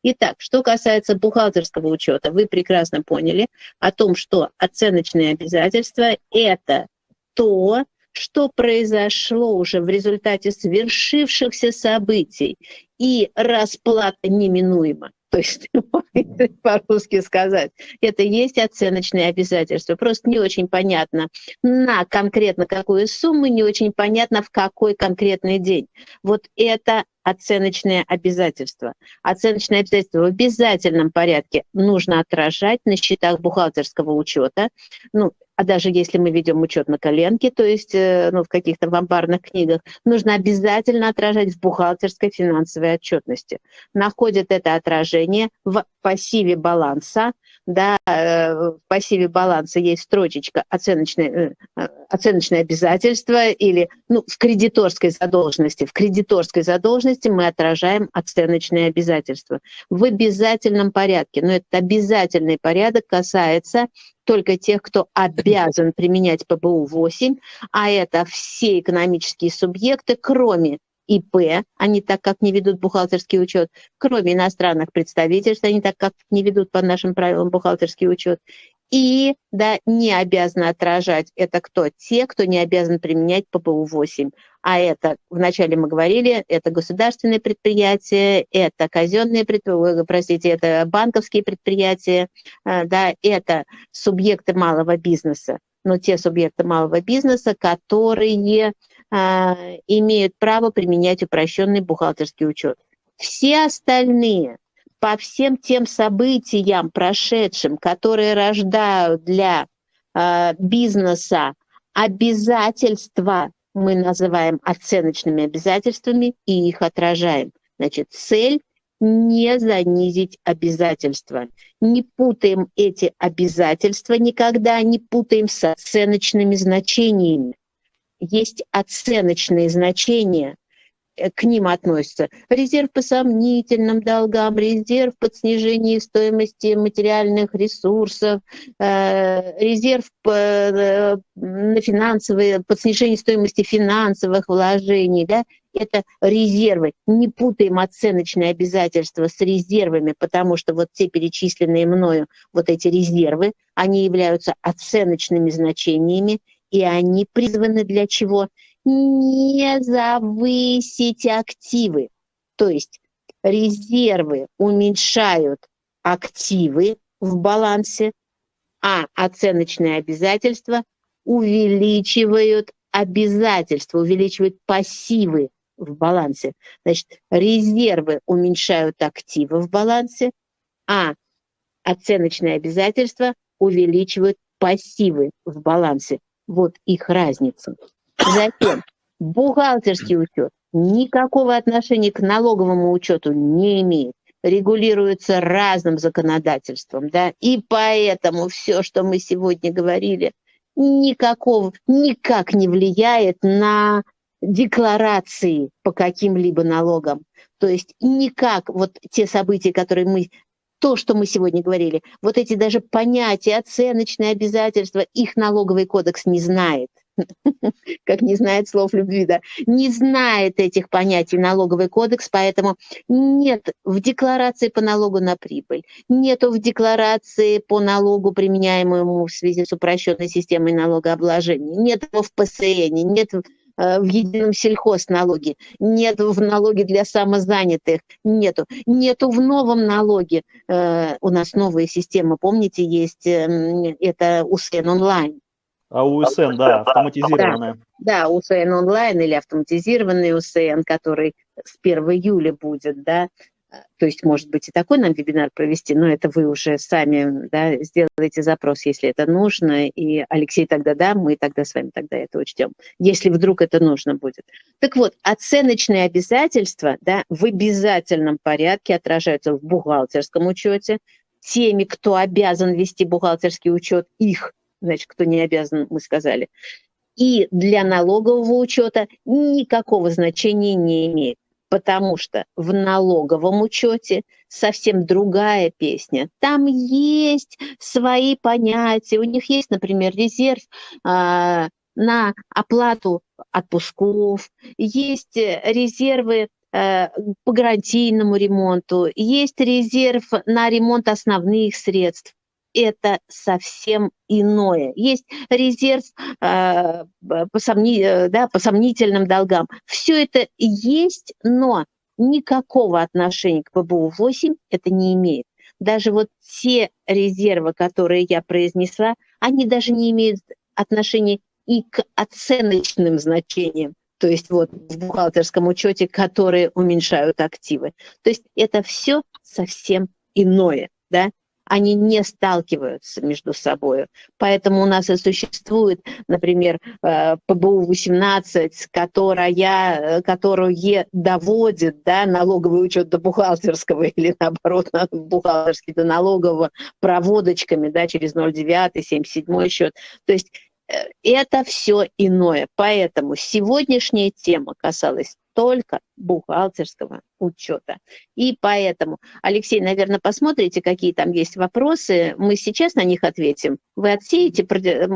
Итак, что касается бухгалтерского учета, вы прекрасно поняли о том, что оценочные обязательства – это то, что произошло уже в результате свершившихся событий, и расплата неминуема. То есть, по-русски сказать, это есть оценочные обязательства. Просто не очень понятно, на конкретно какую сумму, не очень понятно, в какой конкретный день. Вот это оценочные обязательства. Оценочные обязательства в обязательном порядке нужно отражать на счетах бухгалтерского учета. Ну, а даже если мы ведем учет на коленке, то есть э, ну, в каких-то вамбарных книгах, нужно обязательно отражать в бухгалтерской финансовой отчетности. Находит это отражение в пассиве баланса, да, э, в пассиве баланса есть строчечка оценочные, э, оценочные обязательства или ну, в кредиторской задолженности. В кредиторской задолженности мы отражаем оценочные обязательства в обязательном порядке. Но этот обязательный порядок касается только тех, кто обязан применять ПБУ-8, а это все экономические субъекты, кроме ИП, они так как не ведут бухгалтерский учет, кроме иностранных представительств, они так как не ведут по нашим правилам бухгалтерский учет, и да, не обязаны отражать это кто? Те, кто не обязан применять ППУ-8. А это, вначале мы говорили, это государственные предприятия, это казенные предприятия, простите, это банковские предприятия, э, да, это субъекты малого бизнеса. Но те субъекты малого бизнеса, которые имеют право применять упрощенный бухгалтерский учет. Все остальные по всем тем событиям прошедшим, которые рождают для э, бизнеса обязательства, мы называем оценочными обязательствами и их отражаем. Значит, цель не занизить обязательства. Не путаем эти обязательства никогда, не путаем с оценочными значениями есть оценочные значения, э, к ним относятся резерв по сомнительным долгам, резерв под снижение стоимости материальных ресурсов, э, резерв э, на финансовые, под снижение стоимости финансовых вложений, да, это резервы. Не путаем оценочные обязательства с резервами, потому что вот те перечисленные мною, вот эти резервы, они являются оценочными значениями, и они призваны для чего? Не завысить активы. То есть резервы уменьшают активы в балансе, а оценочные обязательства увеличивают обязательства, увеличивают пассивы в балансе. Значит, резервы уменьшают активы в балансе, а оценочные обязательства увеличивают пассивы в балансе. Вот их разница. Затем бухгалтерский учет никакого отношения к налоговому учету не имеет регулируется разным законодательством, да, и поэтому все, что мы сегодня говорили, никакого, никак не влияет на декларации по каким-либо налогам. То есть никак вот те события, которые мы то, что мы сегодня говорили, вот эти даже понятия, оценочные обязательства, их налоговый кодекс не знает. Как не знает слов любви, да, не знает этих понятий налоговый кодекс, поэтому нет в декларации по налогу на прибыль, нету в декларации по налогу, применяемому в связи с упрощенной системой налогообложения, нет в ПСН, нет в едином сельхозналоге, нету в налоге для самозанятых, нету. Нету в новом налоге. Э, у нас новая система, помните, есть эм, это УСН онлайн. А УСН, да, автоматизированная. Да, да, УСН онлайн или автоматизированный УСН, который с 1 июля будет, да, то есть, может быть, и такой нам вебинар провести, но это вы уже сами да, сделаете запрос, если это нужно. И Алексей тогда да, мы тогда с вами тогда это учтем, если вдруг это нужно будет. Так вот, оценочные обязательства да, в обязательном порядке отражаются в бухгалтерском учете. Теми, кто обязан вести бухгалтерский учет, их, значит, кто не обязан, мы сказали. И для налогового учета никакого значения не имеет потому что в налоговом учете совсем другая песня. Там есть свои понятия, у них есть, например, резерв а, на оплату отпусков, есть резервы э, по гарантийному ремонту, есть резерв на ремонт основных средств это совсем иное. Есть резерв э, по, сомни, да, по сомнительным долгам. Все это есть, но никакого отношения к ПБУ-8 это не имеет. Даже вот те резервы, которые я произнесла, они даже не имеют отношения и к оценочным значениям, то есть вот в бухгалтерском учете, которые уменьшают активы. То есть это все совсем иное, да они не сталкиваются между собой. Поэтому у нас и существует, например, э, ПБУ-18, которая, которое доводит да, налоговый учет до бухгалтерского или, наоборот, бухгалтерский до налогового проводочками да, через 0,9, 77 счет. То есть э, это все иное. Поэтому сегодняшняя тема касалась только бухгалтерского учета. И поэтому, Алексей, наверное, посмотрите, какие там есть вопросы. Мы сейчас на них ответим. Вы отсеете, э,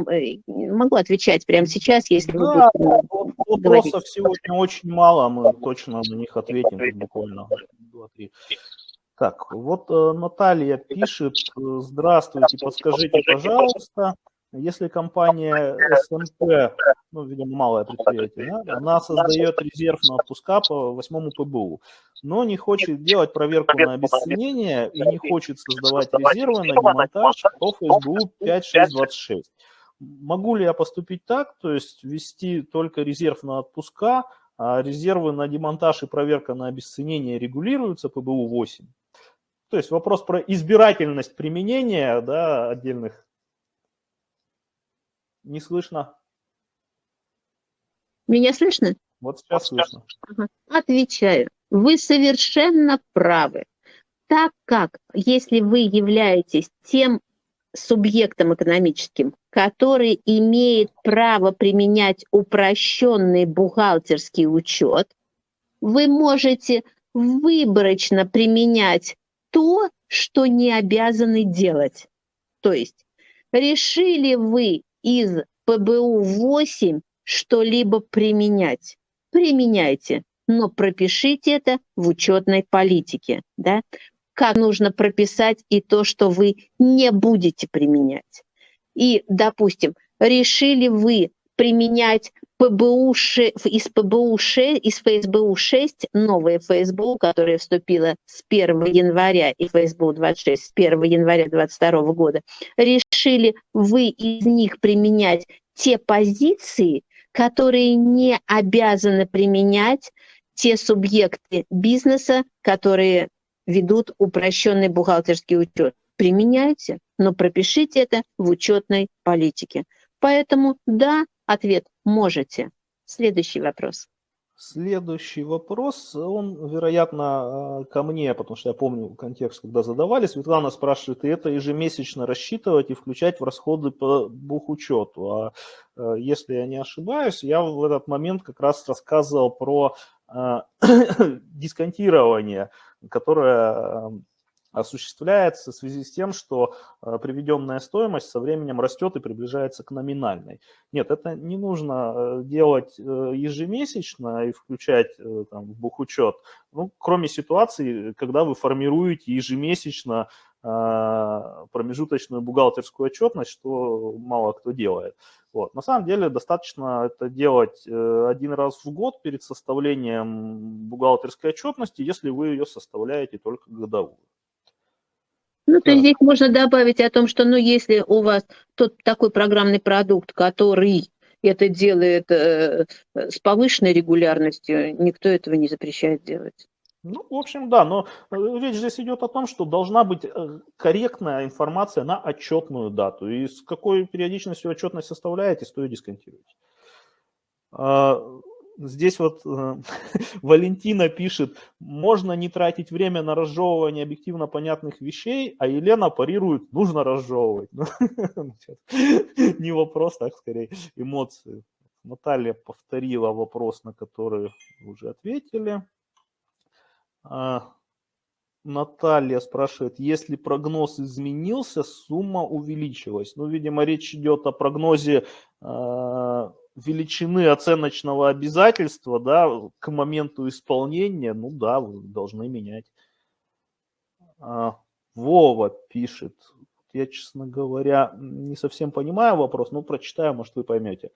могу отвечать прямо сейчас, если да, вы будете Вопросов говорить. сегодня очень мало, мы точно на них ответим буквально 2-3. Так, вот э, Наталья пишет, здравствуйте, подскажите, пожалуйста, если компания СМП, ну, видимо, малое предприятие, да, она создает резерв на отпуска по восьмому ПБУ, но не хочет делать проверку на обесценение и не хочет создавать резервы на демонтаж по ФСБУ 5626. Могу ли я поступить так, то есть ввести только резерв на отпуска, а резервы на демонтаж и проверка на обесценение регулируются ПБУ 8? То есть вопрос про избирательность применения да, отдельных не слышно. Меня слышно? Вот сейчас слышно. Ага. Отвечаю. Вы совершенно правы. Так как, если вы являетесь тем субъектом экономическим, который имеет право применять упрощенный бухгалтерский учет, вы можете выборочно применять то, что не обязаны делать. То есть решили вы из ПБУ-8 что-либо применять. Применяйте, но пропишите это в учетной политике. Да? Как нужно прописать и то, что вы не будете применять. И, допустим, решили вы применять ПБУ, из ПБУ 6, из ФСБУ 6, новая ФСБУ, которая вступила с 1 января, и ФСБУ 26 с 1 января 2022 года, решили вы из них применять те позиции, которые не обязаны применять те субъекты бизнеса, которые ведут упрощенный бухгалтерский учет. Применяйте, но пропишите это в учетной политике. Поэтому да, Ответ – можете. Следующий вопрос. Следующий вопрос, он, вероятно, э, ко мне, потому что я помню контекст, когда задавали. Светлана спрашивает, это ежемесячно рассчитывать и включать в расходы по бухучету. А э, если я не ошибаюсь, я в этот момент как раз рассказывал про э, дисконтирование, которое осуществляется в связи с тем, что э, приведенная стоимость со временем растет и приближается к номинальной. Нет, это не нужно э, делать э, ежемесячно и включать там, в бухучет, ну, кроме ситуации, когда вы формируете ежемесячно промежуточную бухгалтерскую отчетность, что мало кто делает. Вот. На самом деле достаточно это делать один раз в год перед составлением бухгалтерской отчетности, если вы ее составляете только годовую. Ну, то есть здесь можно добавить о том, что, ну, если у вас тот такой программный продукт, который это делает э, с повышенной регулярностью, никто этого не запрещает делать. Ну, в общем, да, но э, речь здесь идет о том, что должна быть э, корректная информация на отчетную дату. И с какой периодичностью отчетность составляете, стоит дисконтировать. Здесь вот э, Валентина пишет, можно не тратить время на разжевывание объективно понятных вещей, а Елена парирует, нужно разжевывать. Ну, не вопрос, так скорее, эмоции. Наталья повторила вопрос, на который уже ответили. А, Наталья спрашивает, если прогноз изменился, сумма увеличилась. Ну, видимо, речь идет о прогнозе э, величины оценочного обязательства, да, к моменту исполнения, ну да, вы должны менять. А, Вова пишет, я, честно говоря, не совсем понимаю вопрос, но прочитаю, может, вы поймете.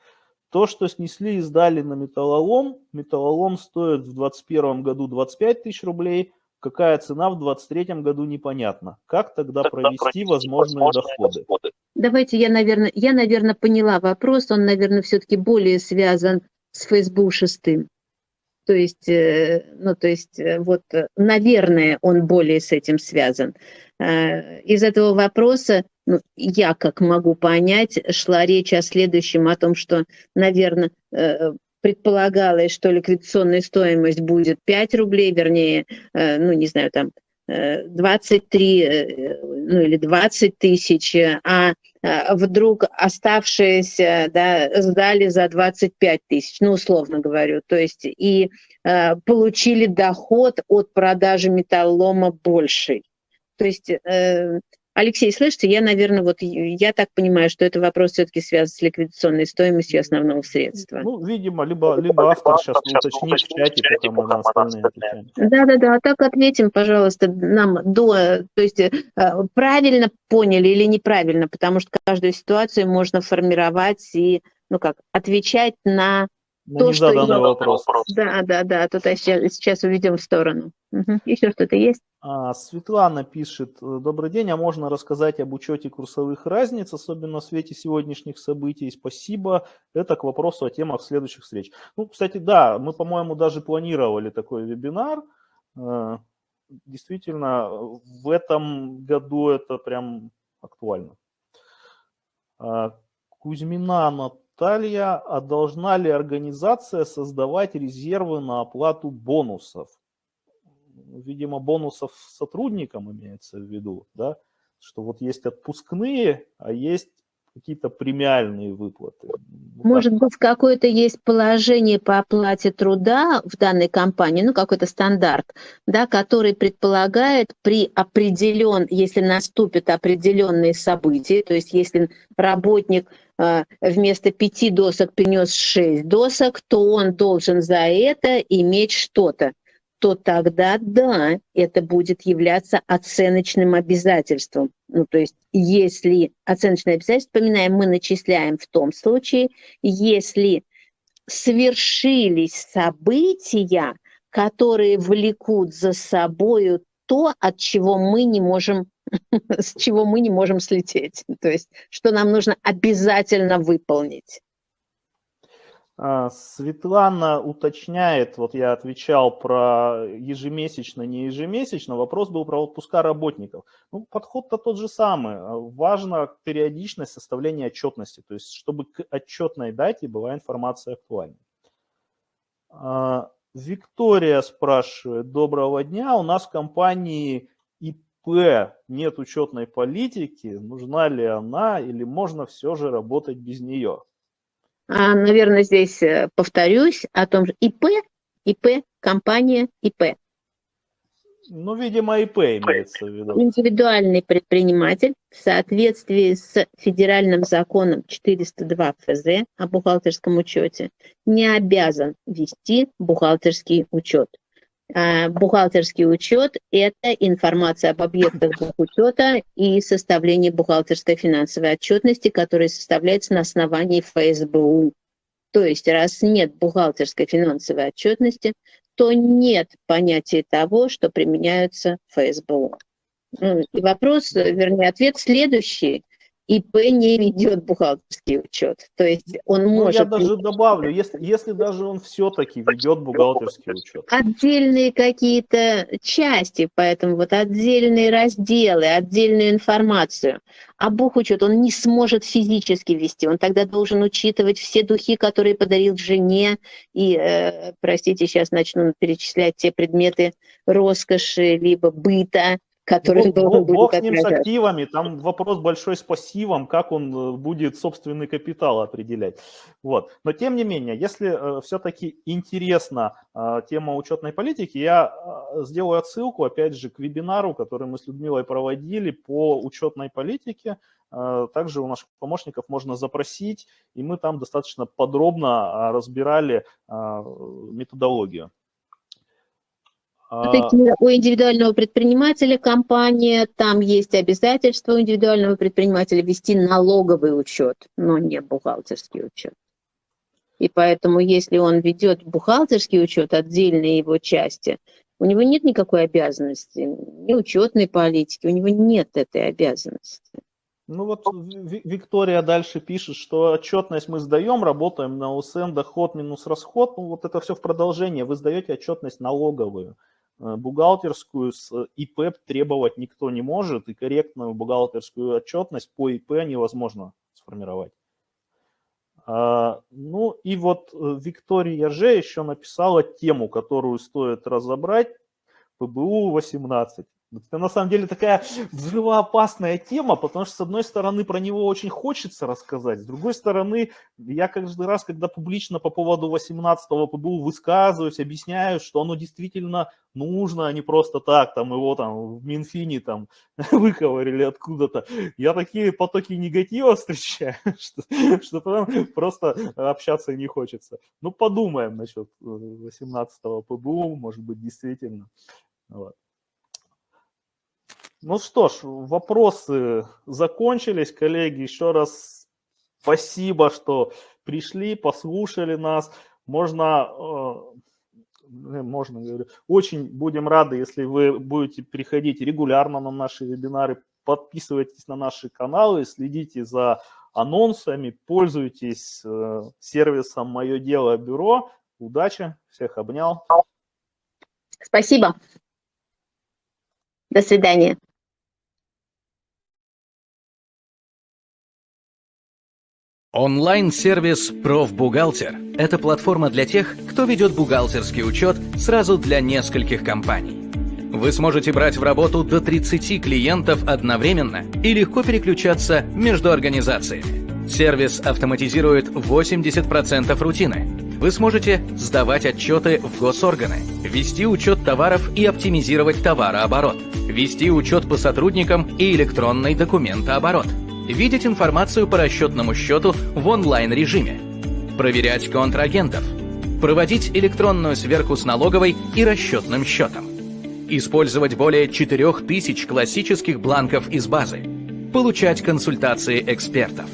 То, что снесли и сдали на металлолом, металлолом стоит в 2021 году 25 тысяч рублей, какая цена в 2023 году непонятно. Как тогда провести возможные доходы? Давайте я, наверное, я, наверное, поняла вопрос, он, наверное, все-таки более связан с Facebook шестым. То есть, э, ну, то есть, э, вот, э, наверное, он более с этим связан. Из этого вопроса, ну, я как могу понять, шла речь о следующем, о том, что, наверное, предполагалось, что ликвидационная стоимость будет 5 рублей, вернее, ну, не знаю, там, 23 ну, или 20 тысяч, а вдруг оставшиеся да, сдали за 25 тысяч, ну, условно говорю, то есть и э, получили доход от продажи металлома больший. То есть э, Алексей, слышите, я, наверное, вот я так понимаю, что это вопрос все-таки связан с ликвидационной стоимостью основного средства. Ну, видимо, либо, либо автор сейчас уточнит в чате, пока мы на остальные отвечаем. Да-да-да, а так ответим, пожалуйста, нам до, то есть э, правильно поняли или неправильно, потому что каждую ситуацию можно формировать и, ну как, отвечать на на то, что... вопрос. Да, да, да, тут сейчас, сейчас уведем в сторону. Угу. Еще что-то есть? А, Светлана пишет, добрый день, а можно рассказать об учете курсовых разниц, особенно в свете сегодняшних событий? Спасибо. Это к вопросу о темах следующих встреч. Ну, кстати, да, мы, по-моему, даже планировали такой вебинар. А, действительно, в этом году это прям актуально. А, Кузьмина Наталья, а должна ли организация создавать резервы на оплату бонусов? Видимо, бонусов сотрудникам имеется в виду, да? Что вот есть отпускные, а есть какие-то премиальные выплаты. Вот Может так. быть, какое-то есть положение по оплате труда в данной компании, ну, какой-то стандарт, да, который предполагает при определен, если наступят определенные события, то есть если работник вместо пяти досок принес шесть досок, то он должен за это иметь что-то то тогда да, это будет являться оценочным обязательством. Ну, то есть, если оценочное обязательство, вспоминаем, мы начисляем в том случае, если свершились события, которые влекут за собою то, от чего мы не можем, с чего мы не можем слететь. То есть, что нам нужно обязательно выполнить. А, Светлана уточняет, вот я отвечал про ежемесячно, не ежемесячно, вопрос был про отпуска работников. Ну, подход-то тот же самый. А, важна периодичность составления отчетности, то есть чтобы к отчетной дате была информация актуальна. А, Виктория спрашивает, доброго дня, у нас в компании ИП нет учетной политики, нужна ли она или можно все же работать без нее? А, наверное, здесь э, повторюсь о том же ИП, ИП, компания ИП. Ну, видимо, ИП имеется в виду. Индивидуальный предприниматель в соответствии с федеральным законом 402 ФЗ о бухгалтерском учете не обязан вести бухгалтерский учет. А, бухгалтерский учет – это информация об объектах бухучета и составление бухгалтерской финансовой отчетности, которая составляется на основании ФСБУ. То есть, раз нет бухгалтерской финансовой отчетности, то нет понятия того, что применяются ФСБУ. Ну, и вопрос, вернее, ответ следующий. ИП не ведет бухгалтерский учет. То есть он ну, может... Я даже добавлю, если, если даже он все-таки ведет бухгалтерский учет. Отдельные какие-то части, поэтому вот отдельные разделы, отдельную информацию. А бухучет он не сможет физически вести. Он тогда должен учитывать все духи, которые подарил жене. И, э, простите, сейчас начну перечислять те предметы роскоши, либо быта, который бог, должен будет бог с ним с активами, там вопрос большой с пассивом, как он э, будет собственный капитал определять. Вот. Но тем не менее, если э, все-таки интересна э, тема учетной политики, я э, сделаю отсылку, опять же, к вебинару, который мы с Людмилой проводили по учетной политике. Э, также у наших помощников можно запросить, и мы там достаточно подробно э, разбирали методологию. А, Такие У индивидуального предпринимателя компания, там есть обязательство у индивидуального предпринимателя вести налоговый учет, но не бухгалтерский учет. И поэтому, если он ведет бухгалтерский учет, отдельные его части, у него нет никакой обязанности, ни учетной политики, у него нет этой обязанности. Ну вот Ви- Виктория дальше пишет, что отчетность мы сдаем, работаем на УСН, доход минус расход. Ну вот это все в продолжение. Вы сдаете отчетность налоговую. Э, Бухгалтерскую с ИП требовать никто не может, и корректную бухгалтерскую отчетность по ИП невозможно сформировать. А, Ну и вот э, Виктория Же еще написала тему, которую стоит разобрать, ПБУ 18. Это на самом деле такая взрывоопасная тема, потому что, с одной стороны, про него очень хочется рассказать, с другой стороны, я каждый раз, когда публично по поводу 18-го ПБУ высказываюсь, объясняю, что оно действительно нужно, а не просто так, там его там в Минфине там выковырили откуда-то. Я такие потоки негатива встречаю, что, что там просто общаться не хочется. Ну, подумаем насчет 18-го ПБУ, может быть, действительно. Вот. Ну что ж, вопросы закончились, коллеги. Еще раз спасибо, что пришли, послушали нас. Можно, э, можно, говорю, очень будем рады, если вы будете приходить регулярно на наши вебинары, подписывайтесь на наши каналы, следите за анонсами, пользуйтесь э, сервисом «Мое дело бюро». Удачи, всех обнял. Спасибо. До свидания. Онлайн-сервис «Профбухгалтер» – это платформа для тех, кто ведет бухгалтерский учет сразу для нескольких компаний. Вы сможете брать в работу до 30 клиентов одновременно и легко переключаться между организациями. Сервис автоматизирует 80% рутины. Вы сможете сдавать отчеты в госорганы, вести учет товаров и оптимизировать товарооборот, вести учет по сотрудникам и электронный документооборот – видеть информацию по расчетному счету в онлайн-режиме, проверять контрагентов, проводить электронную сверку с налоговой и расчетным счетом, использовать более 4000 классических бланков из базы, получать консультации экспертов.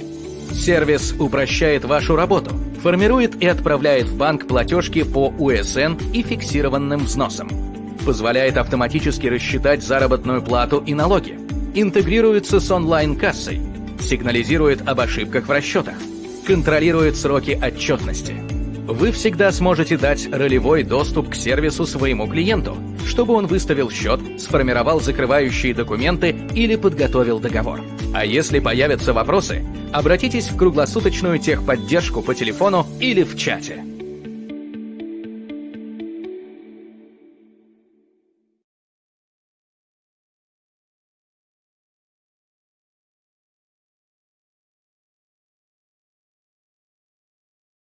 Сервис упрощает вашу работу, формирует и отправляет в банк платежки по УСН и фиксированным взносам, позволяет автоматически рассчитать заработную плату и налоги, интегрируется с онлайн-кассой, сигнализирует об ошибках в расчетах, контролирует сроки отчетности. Вы всегда сможете дать ролевой доступ к сервису своему клиенту, чтобы он выставил счет, сформировал закрывающие документы или подготовил договор. А если появятся вопросы, обратитесь в круглосуточную техподдержку по телефону или в чате.